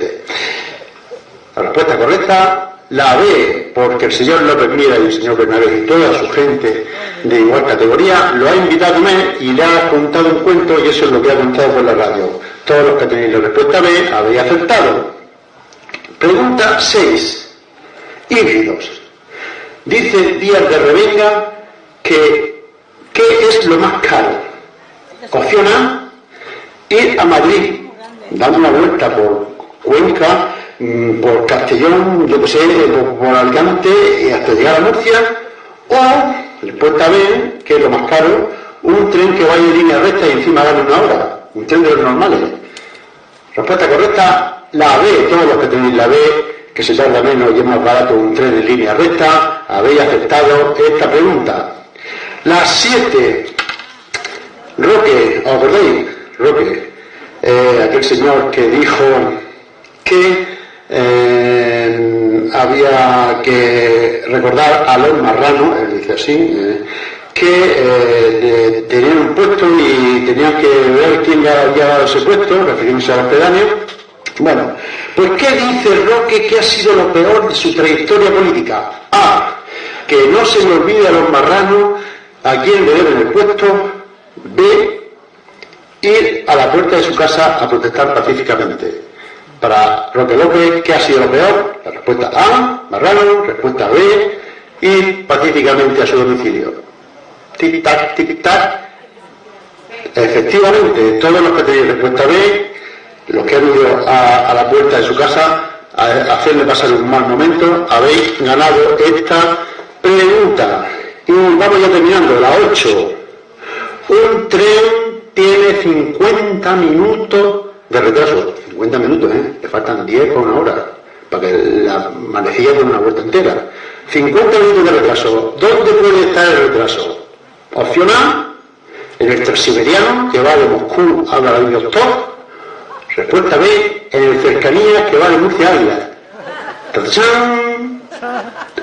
La respuesta correcta, la B, porque el señor López Mira y el señor Bernabé y toda su gente de igual categoría lo ha invitado a y le ha contado un cuento y eso es lo que ha contado por la radio. Todos los que tenéis la respuesta B habéis acertado. Pregunta 6. Híbridos. Dice Díaz de Revenga que ¿qué es lo más caro? Opción ir a Madrid, dando una vuelta por Cuenca, por Castellón, yo que sé, por, por Alicante y hasta llegar a Murcia, o, respuesta B, que es lo más caro, un tren que vaya en línea recta y encima gane una hora, un tren de los normales. Respuesta correcta, la B, todos los que tenéis la B, que se tarda menos y es más barato un tren en línea recta, habéis aceptado esta pregunta. La 7, Roque, ¿os acordáis? Roque, eh, aquel señor que dijo que eh, había que recordar a los marranos, él dice así, eh, que eh, tenían tenían que ver quién le había dado ese puesto, refiriéndose a los pedáneos. Bueno, pues ¿qué dice Roque que ha sido lo peor de su trayectoria política? A. Que no se le olvide a los marranos a quién le deben el puesto. B. Ir a la puerta de su casa a protestar pacíficamente. Para Roque López, ¿qué ha sido lo peor? La respuesta A, marrano, respuesta B, ir pacíficamente a su domicilio. Tic-tac, tic-tac. Efectivamente, todos los que tenéis respuesta B, los que han ido a, la puerta de su casa a, a hacerle pasar un mal momento, habéis ganado esta pregunta. Y vamos ya terminando, la 8. Un tren tiene 50 minutos de retraso. 50 minutos, ¿eh? Le faltan 10 por una hora para que la manejilla dé una vuelta entera. 50 minutos de retraso. ¿Dónde puede estar el retraso? Opción A, en el transiberiano que va de Moscú a Vladivostok. Respuesta B, en el cercanía que va de Murcia a.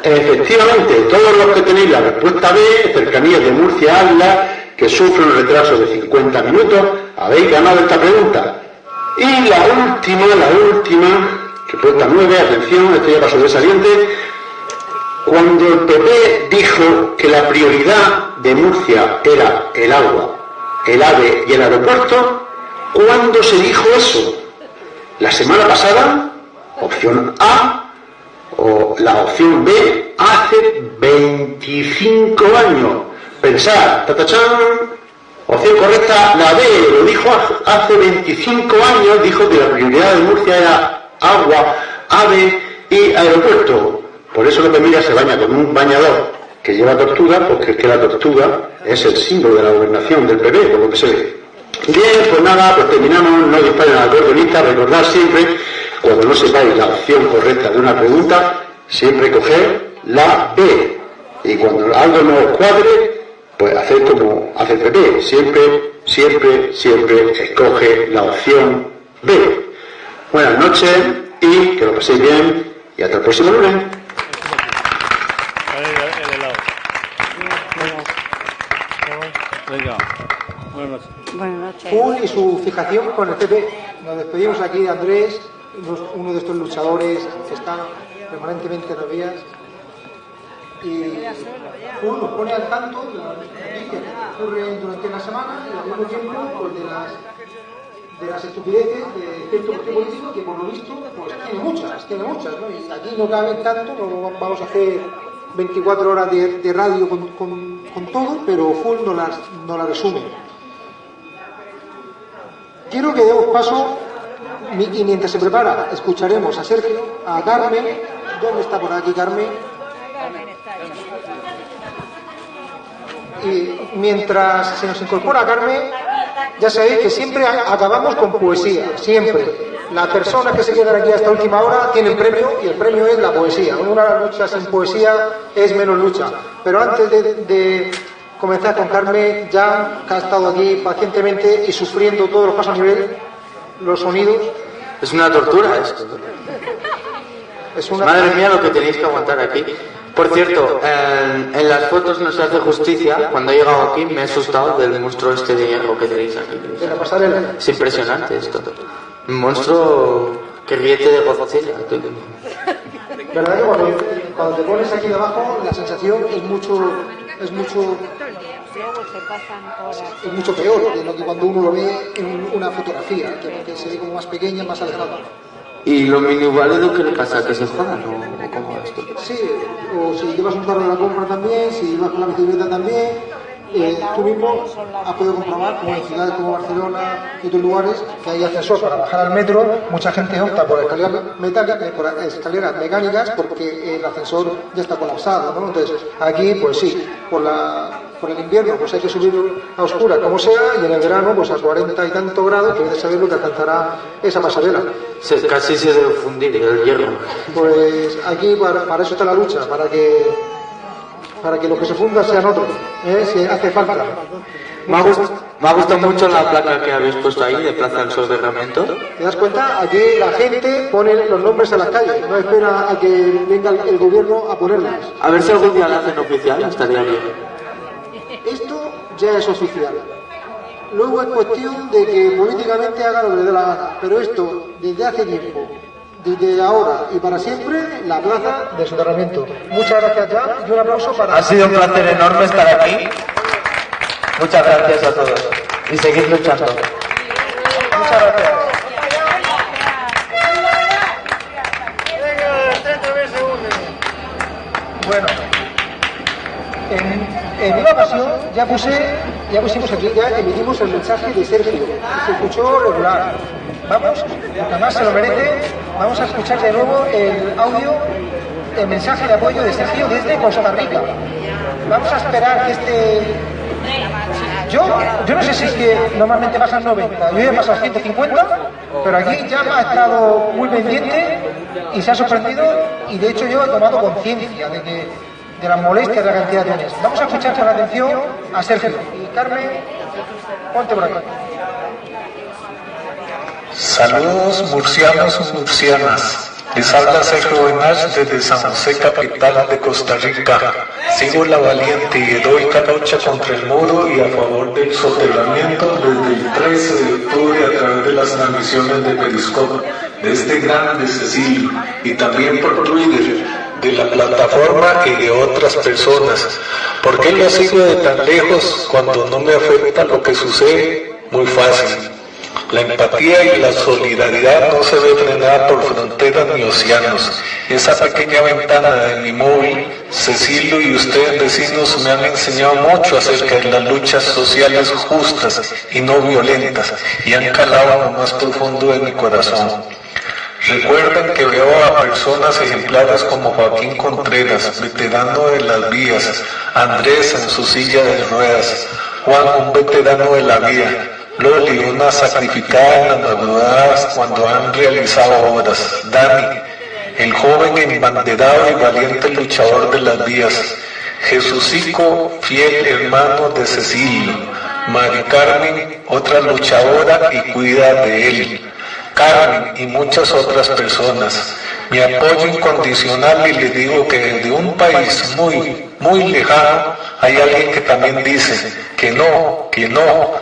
Efectivamente, todos los que tenéis la respuesta B, cercanía de Murcia a que sufre un retraso de 50 minutos, habéis ganado esta pregunta. Y la última, la última, respuesta 9, atención, esto ya de saliente. Cuando el PP dijo que la prioridad de Murcia era el agua, el AVE y el aeropuerto, ¿cuándo se dijo eso? ¿La semana pasada? Opción A o la opción B hace 25 años. Pensad, tatachán, opción correcta, la B lo dijo hace 25 años, dijo que la prioridad de Murcia era agua, ave y aeropuerto. Por eso López Milla se baña con un bañador que lleva tortuga, porque es que la tortuga es el símbolo de la gobernación del PP, por lo que se ve. Bien, pues nada, pues terminamos, no disparen al cordonista, recordad siempre, cuando no sepáis la opción correcta de una pregunta, siempre coger la B. Y cuando algo no os cuadre, pues hacer como hace el PP, siempre, siempre, siempre escoge la opción B. Buenas noches y que lo paséis bien y hasta el próximo lunes. Buenas noches. Full y su fijación con el PP. Nos despedimos aquí de Andrés, uno de estos luchadores que están permanentemente en las vías. Y Full nos pone al tanto de las noticias que ocurren durante la semana y al mismo tiempo pues, de las de las estupideces de cierto partido político que por lo visto pues tiene muchas, tiene muchas, ¿no? Y aquí no cabe tanto, no vamos a hacer 24 horas de, de radio con, con, con todo, pero Full no las, no las resume. Quiero que demos paso, y mientras se prepara, escucharemos a Sergio, a Carmen. ¿Dónde está por aquí Carmen? Y mientras se nos incorpora Carmen, ya sabéis que siempre acabamos con poesía, siempre. Las personas que se quedan aquí hasta última hora tienen premio y el premio es la poesía. Una lucha sin poesía es menos lucha. Pero antes de, de comenzar con Carmen, ya que ha estado aquí pacientemente y sufriendo todos los pasos a nivel, los sonidos, Es una tortura esto. es una... Madre mía lo que tenéis que aguantar aquí. Por cierto, en, en las fotos no se hace justicia. Cuando he llegado aquí me he asustado del monstruo este de hierro que tenéis aquí. Es impresionante esto. Un monstruo que riete de Godzilla. ¿Verdad que cuando, cuando te pones aquí debajo la sensación es mucho, es mucho, es mucho peor de lo que cuando uno lo ve en una fotografía, que, que se ve como más pequeña, más alejada. ¿Y los minivalidos qué le pasa? ¿Que se jodan o cómo es esto? Sí, o si llevas un carro de la compra también, si llevas con la bicicleta también, eh, tú mismo has podido comprobar, como en ciudades como Barcelona y otros lugares, que hay ascensor para bajar al metro, mucha gente opta por escaleras, metálicas, eh, por escaleras mecánicas porque el ascensor ya está colapsado, ¿no? Entonces, aquí, pues sí, por, la, por el invierno pues hay que subir a oscura como sea y en el verano pues a 40 y tanto grados que debes saber lo que alcanzará esa pasarela. Se- casi se debe fundir el hierro. Pues aquí para, para eso está la lucha, para que para que los que se fundan sean otros, ¿eh? si hace falta. Me ha, gust- me ha gustado mucho la placa que habéis puesto ahí de Plaza del Soterramiento. ¿Te das cuenta? Aquí la gente pone los nombres en las calles, no espera a que venga el, gobierno a ponerlas. A ver si algún día la hacen oficial, estaría bien. Esto ya es oficial. luego es cuestión de que políticamente haga lo que le dé la gana. Pero esto, desde hace tiempo, desde ahora y para siempre, la plaza de soterramiento. Muchas gracias ya y un aplauso para... Ha sido un placer enorme estar aquí. Muchas gracias a todos. Y seguid luchando. Muchas gracias. Bueno, en, en una ocasión ya puse, ya pusimos aquí, ya emitimos el mensaje de Sergio. Se escuchó regular. Vamos, porque además se lo merece, vamos a escuchar de nuevo el audio, el mensaje de apoyo de Sergio desde Costa Rica. Vamos a esperar que este yo, yo no sé si es que normalmente bajan 90, yo he pasado 150, pero aquí ya ha estado muy pendiente y se ha sorprendido y de hecho yo he tomado conciencia de que de las molestias de la cantidad de tones. Vamos a escuchar con atención a Sergio. Y Carmen, ponte por aquí. Saludos murcianos y murcianas. Les habla Sergio Benach desde San José, capital de Costa Rica. Sigo la valiente y heroica lucha contra el muro y a favor del soterramiento desde el 13 de octubre a través de las transmisiones de Periscope de este grande Cecilio y también por Twitter de la plataforma y de otras personas. ¿Por qué lo sigo de tan lejos cuando no me afecta lo que sucede? Muy fácil. La empatía y la solidaridad no se ve frenada por fronteras ni océanos. Esa pequeña ventana de mi móvil, Cecilio y ustedes vecinos me han enseñado mucho acerca de las luchas sociales justas y no violentas y han calado lo más profundo de mi corazón. Recuerden que veo a personas ejemplares como Joaquín Contreras, veterano de las vías, Andrés en su silla de ruedas, Juan, un veterano de la vía, Loli, una sacrificada en las madrugadas cuando han realizado obras, Dani, el joven embanderado y valiente luchador de las vías, Jesucico, fiel hermano de Cecilio, Mari Carmen, otra luchadora y cuida de él. Carmen y muchas otras personas. Mi apoyo incondicional y le digo que desde un país muy, muy lejano hay alguien que también dice que no, que no,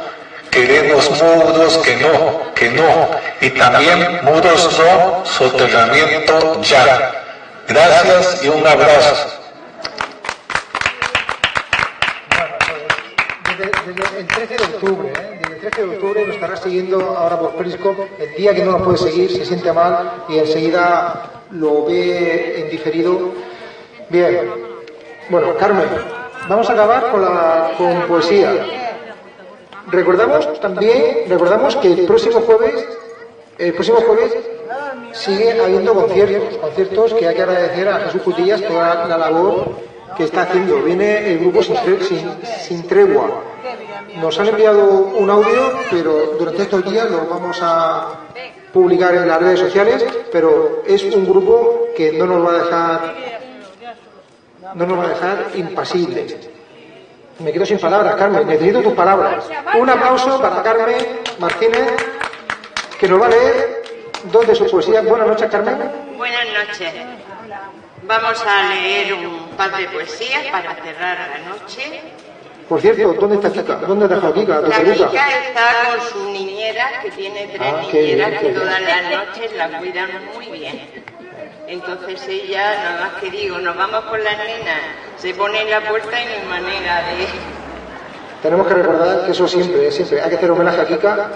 queremos muros, que no, que no, y también muros no, soterramiento ya. Gracias y un abrazo. Desde el 13 de octubre, ¿eh? desde el 13 de octubre nos estará siguiendo ahora por Periscope. El día que no nos puede seguir se siente mal y enseguida lo ve en diferido. Bien, bueno, Carmen, vamos a acabar con, la, con poesía. Recordamos también, recordamos que el próximo jueves, el próximo jueves sigue habiendo conciertos, conciertos que hay que agradecer a Jesús Cutillas toda la labor que está haciendo. Viene el grupo sin, sin- sin tregua. Nos han enviado un audio, pero durante estos días lo vamos a publicar en las redes sociales, pero es un grupo que no nos va a dejar no nos va a dejar impasibles. Me quedo sin palabras, Carmen. Necesito tus palabras. Un aplauso para Carmen Martínez, que nos va a leer dos de sus poesías. Buenas noches, Carmen. Buenas noches. Vamos a leer un par de poesías para cerrar la noche. Por cierto, ¿dónde está Kika? ¿Dónde has dejado Kika? ¿Tu La chica está con su niñera, que tiene tres Ah, bien, niñeras que bien. todas las noches la cuidan muy bien. Entonces ella, nada más que digo, nos vamos con las nenas, se pone en la puerta y no hay manera de... Tenemos que recordar que eso siempre, siempre hay que hacer homenaje a Kika,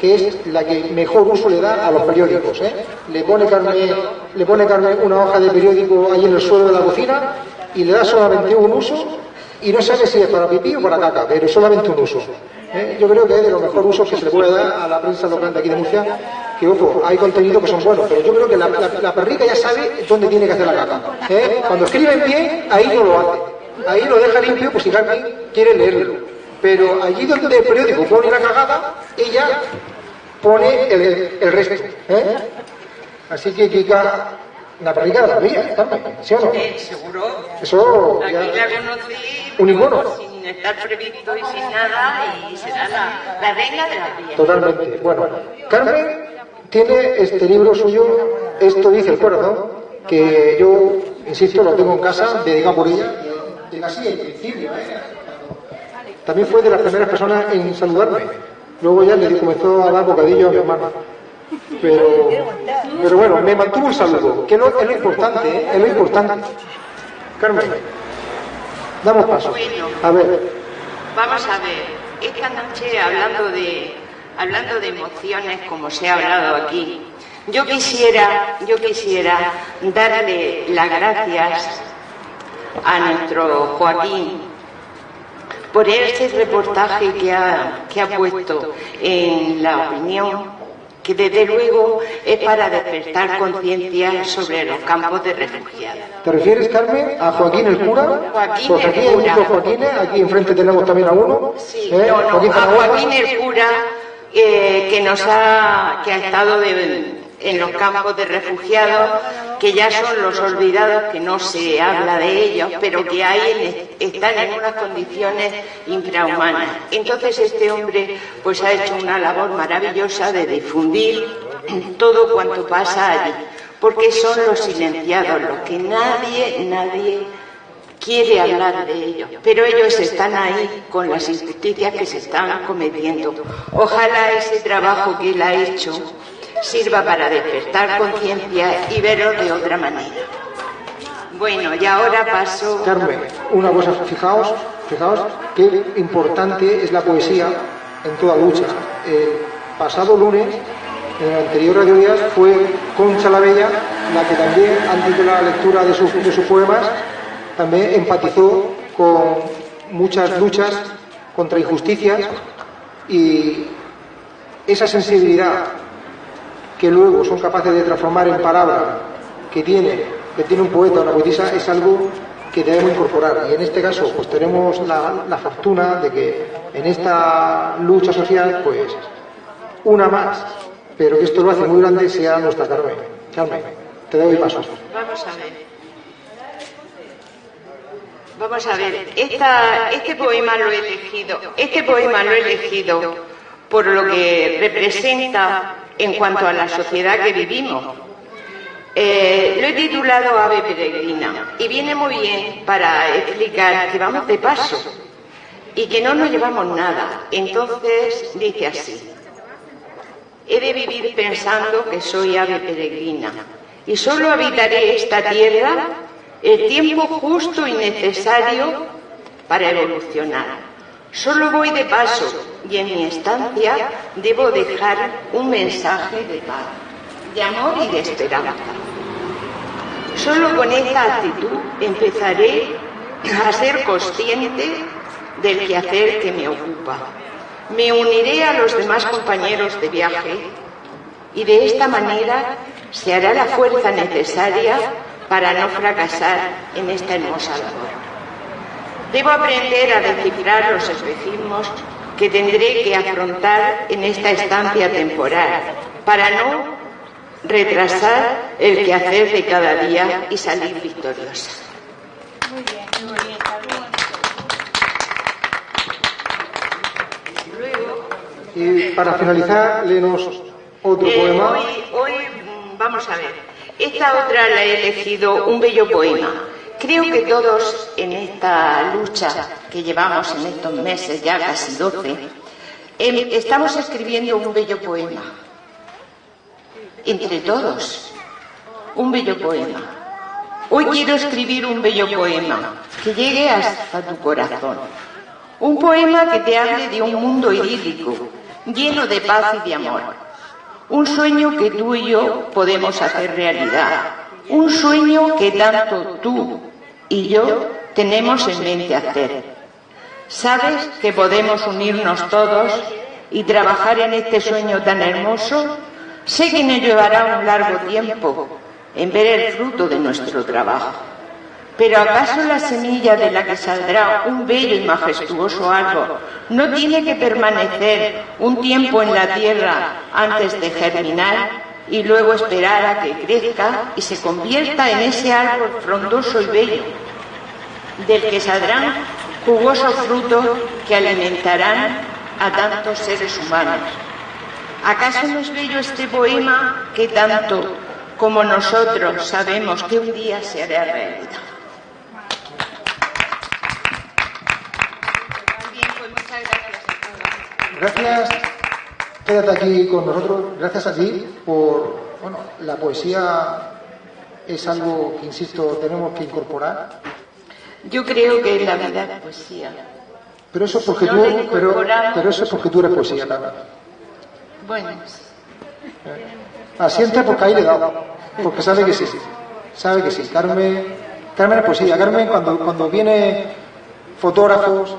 que es la que mejor uso le da a los periódicos. ¿eh? Le, pone Carmen, le pone Carmen una hoja de periódico ahí en el suelo de la cocina y le da solamente un uso y no sabe si es para pipí o para caca, pero solamente un uso. ¿eh? Yo creo que es de los mejores usos que se le puede dar a la prensa local de aquí de Murcia, que ojo, hay contenidos que son buenos, pero yo creo que la, la- perrica ya sabe dónde tiene que hacer la caca. ¿eh? Cuando escriben bien, ahí no lo hace. Ahí lo deja limpio, pues si Carmen quiere leerlo. Pero allí donde el periódico pone la cagada, ella pone el, el resto. ¿eh? Así que Kika, la perrica de la mía, Carmen, ¿sí o no? Eh, seguro. Eso Aquí ya- la conocí un icono. sin estar previsto y sin nada y será la, la reina de las vías. Totalmente. Bueno, Carmen tiene este libro suyo, Esto dice el corazón, que yo, insisto, lo tengo en casa, dedicado por ella, casi el principio. ¿eh? También fue de las primeras personas en saludarme. Luego ya le comenzó a dar bocadillo a mi hermano. Pero, pero bueno, me mantuvo el saludo, que no, es lo importante, es lo importante. Carmen, damos paso. A ver, Vamos a ver, esta noche hablando de, hablando de emociones como se ha hablado aquí, yo quisiera, yo quisiera darle las gracias a nuestro Joaquín por este reportaje que ha, que ha puesto en la opinión que desde luego es para despertar conciencia sobre los campos de refugiados. ¿te refieres, Carmen, a Joaquín el cura? Joaquín Pues el aquí hay cura. muchos Joaquines, aquí enfrente tenemos también a uno. Sí, ¿eh? no, no, Joaquín a. Joaquín el cura eh, que nos ha, que ha estado de- en los campos de refugiados, que ya son los olvidados, que no se habla de ellos, pero que hay están en unas condiciones infrahumanas. Entonces este hombre pues ha hecho una labor maravillosa de difundir todo cuanto pasa allí, porque son los silenciados, los que nadie, nadie quiere hablar de ellos, pero ellos están ahí con las injusticias que se están cometiendo. Ojalá ese trabajo que él ha hecho sirva para despertar conciencia y verlo de otra manera. Bueno, y ahora paso... Carmen, una cosa, fijaos, fijaos qué importante es la poesía en toda lucha. Pasado lunes, en el anterior Radio Días, fue Concha la Bella la que también, antes de la lectura de sus poemas, también empatizó con muchas luchas contra injusticias y esa sensibilidad que luego son capaces de transformar en palabra que tiene, que tiene un poeta o una poetisa es algo que debemos incorporar. Y en este caso, pues tenemos la, la fortuna de que en esta lucha social, pues una más, pero que esto lo hace muy grande, sea nuestra Carmen. Carmen, te doy paso. Vamos a ver. Vamos a ver, este poema lo he elegido, este poema lo he elegido por lo que representa en cuanto a la sociedad que vivimos. Eh, lo he titulado Ave Peregrina y viene muy bien para explicar que vamos de paso y que no nos llevamos nada. Entonces dice así. He de vivir pensando que soy ave peregrina y solo habitaré esta tierra el tiempo justo y necesario para evolucionar. Solo voy de paso y en mi estancia debo dejar un mensaje de paz, de amor y de esperanza. Solo con esta actitud empezaré a ser consciente del quehacer que me ocupa. Me uniré a los demás compañeros de viaje y de esta manera se hará la fuerza necesaria para no fracasar en esta hermosa labor. Debo aprender a descifrar los espejismos que tendré que afrontar en esta estancia temporal para no retrasar el quehacer de cada día y salir victoriosa. Y para finalizar, léenos otro Eh, poema. hoy, hoy, mm, vamos a ver, esta otra la he elegido un bello poema. Creo que todos en esta lucha que llevamos en estos meses, ya casi 12, em, estamos escribiendo un bello poema. Entre todos, un bello poema. Hoy quiero escribir un bello poema que llegue hasta tu corazón. Un poema que te hable de un mundo idílico, lleno de paz y de amor. Un sueño que tú y yo podemos hacer realidad. Un sueño que tanto tú y yo tenemos en mente hacer. ¿Sabes que podemos unirnos todos y trabajar en este sueño tan hermoso? Sé que nos llevará un largo tiempo en ver el fruto de nuestro trabajo. Pero ¿acaso la semilla de la que saldrá un bello y majestuoso árbol no tiene que permanecer un tiempo en la tierra antes de germinar y luego esperar a que crezca y se convierta en ese árbol frondoso y bello, del que saldrán jugosos frutos que alimentarán a tantos seres humanos? ¿Acaso no es bello este poema que tanto como nosotros sabemos que un día se hará realidad? Pues gracias, quédate aquí con nosotros, gracias a ti por, bueno, la poesía es algo que, insisto, tenemos que incorporar, Yo creo que la vida es poesía. pero eso es porque No tú, pero, pero eso es porque tú eres poesía, Carmen. Bueno, Asiente porque ahí le he dado, porque sabe que sí, sabe que sí. Carmen, Carmen es poesía. Carmen cuando, cuando viene fotógrafos,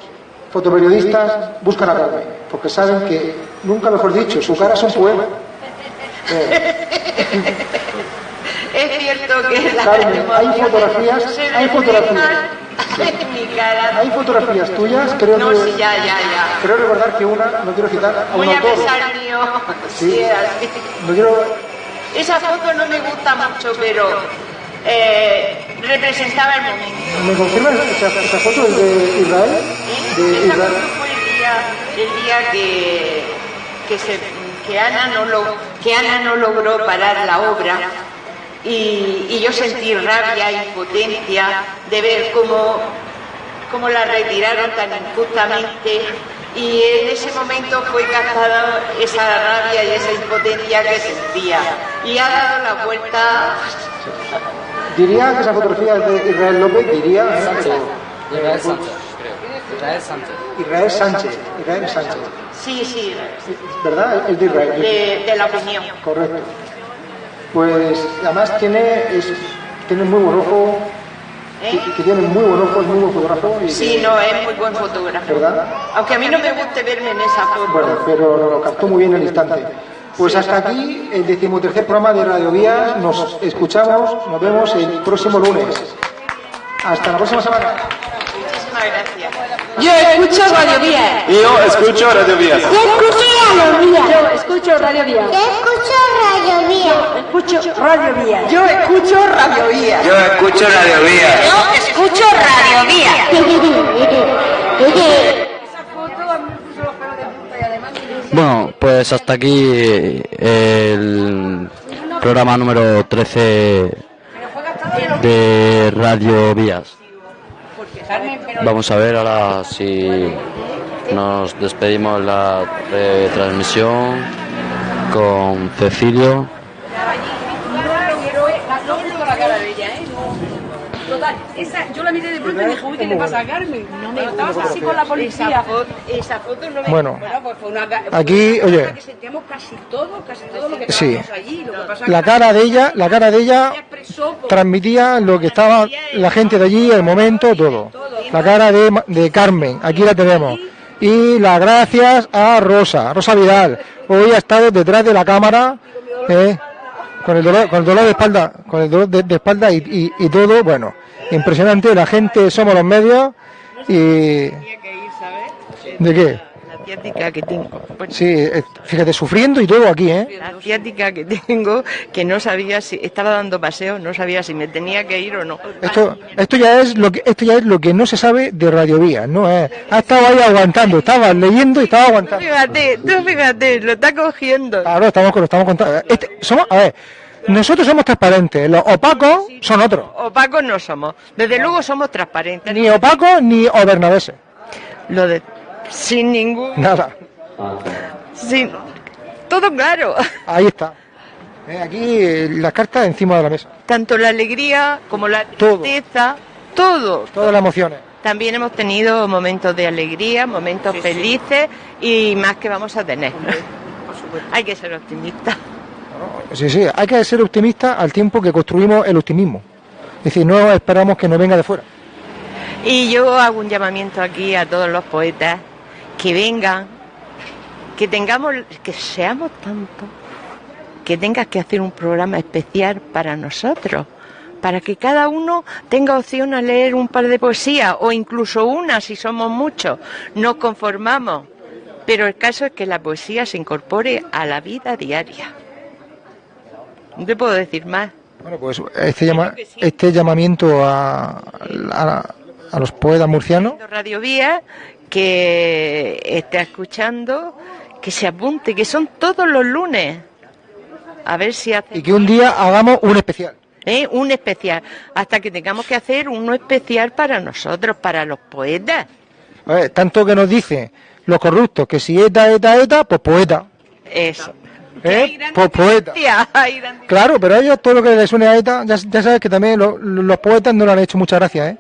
fotoperiodistas, buscan a Carmen, porque saben que, nunca mejor dicho, su cara es un poema. Eh, es cierto que la Carmen, hay fotografías, hay fotografías. Hay fotografías tuyas, creo No, que, sí, ya, ya, ya. creo recordar que una, no quiero citar a un Muy a autor, pesar mío. Sí. Sí, así. no quiero, Esa foto no me gusta mucho, pero eh, representaba el momento. ¿me confirmas esa, esa foto es de Israel? De Esa Israel. foto fue el día, el día que, que, se, que, Ana no lo, que Ana no logró parar la obra y, y yo sentí rabia e impotencia de ver cómo, cómo la retiraron tan injustamente y en ese momento fue captada esa rabia y esa impotencia que sentía y ha dado la vuelta Diría que esa fotografía es de Israel López, diría, ¿eh? pero- Israel Sánchez. Israel Sánchez. Israel Sánchez, Israel Sánchez, sí, sí, ¿verdad? El de Israel. de, de la opinión. Correcto. Pues además tiene, es, tiene muy buen ojo, que, que tiene muy buen ojo, es muy buen fotógrafo. Y, Sí, no, es muy buen fotógrafo. ¿Verdad? Aunque a mí no me guste verme en esa foto. Bueno, pero lo captó muy bien el instante. Pues hasta aquí el decimotercer programa de Radio Vías. Nos escuchamos, nos vemos el próximo lunes. Hasta la próxima semana. Muchísimas gracias. Yo escucho Radio Vía. Yo escucho Radio Vías. Yo escucho Radio Vía. Yo escucho Radio Vía. Yo escucho Radio Vía. Escucho Radio Vía. Yo escucho Radio Vía. Yo escucho Radio Vía. Yo escucho Radio Vía. Bueno, pues hasta aquí el programa número 13 de Radio Vías. Vamos a ver ahora si nos despedimos la retransmisión con Cecilio. la cara de ella, ¿eh? Total, esa, yo la miré de pronto y dije, uy, ¿qué le pasa a Carmen? No me estabas así con la policía. Esa, foto, esa foto no me Bueno, pues fue una, fue aquí, una oye. que sentíamos casi todo, casi todo lo que Sí. allí. Lo que pasa La cara de ella, la cara de ella transmitía lo que estaba la gente de allí, el momento, todo. La cara de, de Carmen, aquí la tenemos. Y las gracias a Rosa, Rosa Vidal. Hoy ha estado detrás de la cámara, eh, con el dolor, con el dolor de espalda, con el dolor de, de espalda y, y- y todo, bueno, impresionante. La gente somos los medios y ¿de qué? Ciática que tengo. Bueno, Sí, eh, fíjate, sufriendo y todo aquí, ¿eh? La ciática que tengo, que no sabía si estaba dando paseo, no sabía si me tenía que ir o no. Esto, esto ya es lo que esto ya es lo que no se sabe de Radiovía, no es. Ha estado ahí aguantando, estaba leyendo y estaba Tú aguantando. fíjate, tú fíjate, lo está cogiendo. Claro, estamos lo estamos contando. Este, somos, a ver, nosotros somos transparentes, los opacos son otros. Opacos no somos. Desde luego somos transparentes. Ni opacos ni obernadeses. Lo de sin ningún Nada. sin todo claro. Ahí está. Eh, aquí eh, las cartas encima de la mesa. Tanto la alegría como la tristeza, todo. Todas las emociones. También hemos tenido momentos de alegría, momentos felices y más que vamos a tener. Hay que ser optimista. Sí, sí, hay que ser optimista al tiempo que construimos el optimismo. Es decir, no esperamos que nos venga de fuera. Y yo hago un llamamiento aquí a todos los poetas que vengan, que tengamos, que seamos tantos, que tengas que hacer un programa especial para nosotros, para que cada uno tenga opción a leer un par de poesías o incluso una si somos muchos. Nos conformamos, pero el caso es que la poesía se incorpore a la vida diaria. No te puedo decir más. Bueno, pues este, llama, este llamamiento a, a- a los poetas murcianos, Radio Vía que está escuchando, que se apunte, que son todos los lunes. A ver si hace y que un día hagamos un especial. ¿eh? un especial, hasta que tengamos que hacer uno especial para nosotros, para los poetas. A ver, tanto que nos dice Los corruptos, que si ETA, ETA, ETA, pues poeta. Eso. ¿Eh? Pues poeta. Claro, pero a ellos todo lo que les suene a ETA, ya, ya sabes que también lo- los poetas no le han hecho mucha gracia, ¿eh?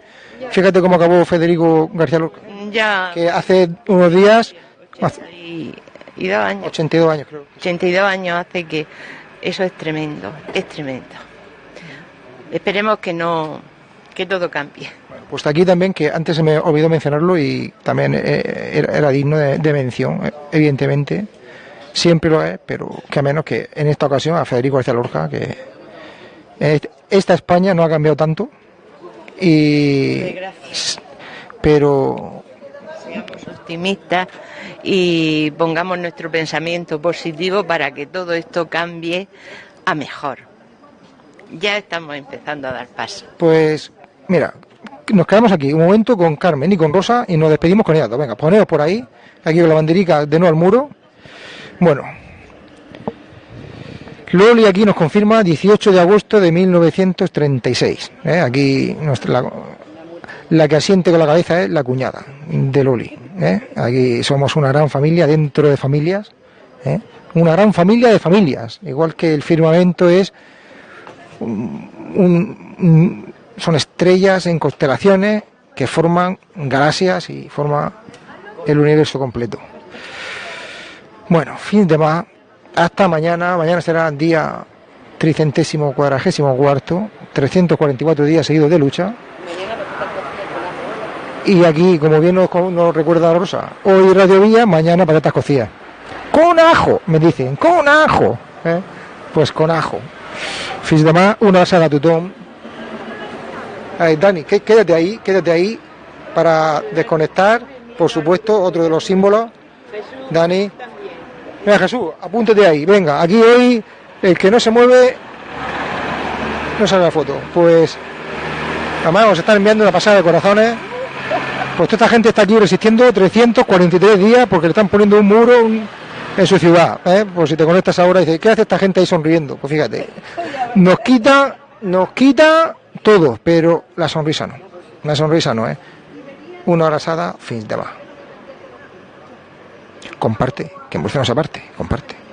Fíjate cómo acabó Federico García Lorca, Ya. que hace unos días, Y, y dos años. 82 años creo. 82 años hace que eso es tremendo, es tremendo. Esperemos que no, que todo cambie. Pues aquí también, que antes se me olvidó mencionarlo y también eh, era, era digno de, de mención, eh, evidentemente, siempre lo es, pero que a menos que en esta ocasión a Federico García Lorca, que esta España no ha cambiado tanto, y pero Seamos optimistas y pongamos nuestro pensamiento positivo para que todo esto cambie a mejor. Ya estamos empezando a dar paso. Pues, mira, nos quedamos aquí un momento con Carmen y con Rosa y nos despedimos con ellas. Venga, poneos por ahí, aquí con la banderica de nuevo al muro. Bueno, Loli aquí nos confirma 18 de agosto de 1936. ¿eh? Aquí nuestra, la, la que asiente con la cabeza es la cuñada de Loli. ¿eh? Aquí somos una gran familia dentro de familias. ¿eh? Una gran familia de familias. Igual que el firmamento es un- son estrellas en constelaciones que forman galaxias y forma el universo completo. Bueno, fin de más. Hasta mañana. Mañana será día tricentésimo cuadragésimo cuarto, 344 días seguidos de lucha. Y aquí, como bien nos, nos recuerda Rosa, hoy Radio Vía, mañana patatas cocidas. Con ajo, me dicen, con ajo. ¿eh? Pues con ajo. Fins demà, una abraçada a tothom. Ay, Dani, qué- quédate ahí, quédate ahí para desconectar, por supuesto, otro de los símbolos. Dani. Venga, Jesús, apúntate ahí. Venga, aquí hoy el que no se mueve no sale la foto. Pues, además nos están enviando una pasada de corazones. Pues toda esta gente está aquí resistiendo 343 días porque le están poniendo un muro en su ciudad. ¿eh? Pues si te conectas ahora y dices, ¿qué hace esta gente ahí sonriendo? Pues fíjate, nos quita, nos quita todo, pero la sonrisa no. La sonrisa no, ¿eh? Una abrazada, fin de va. Comparte, que en aparte, comparte.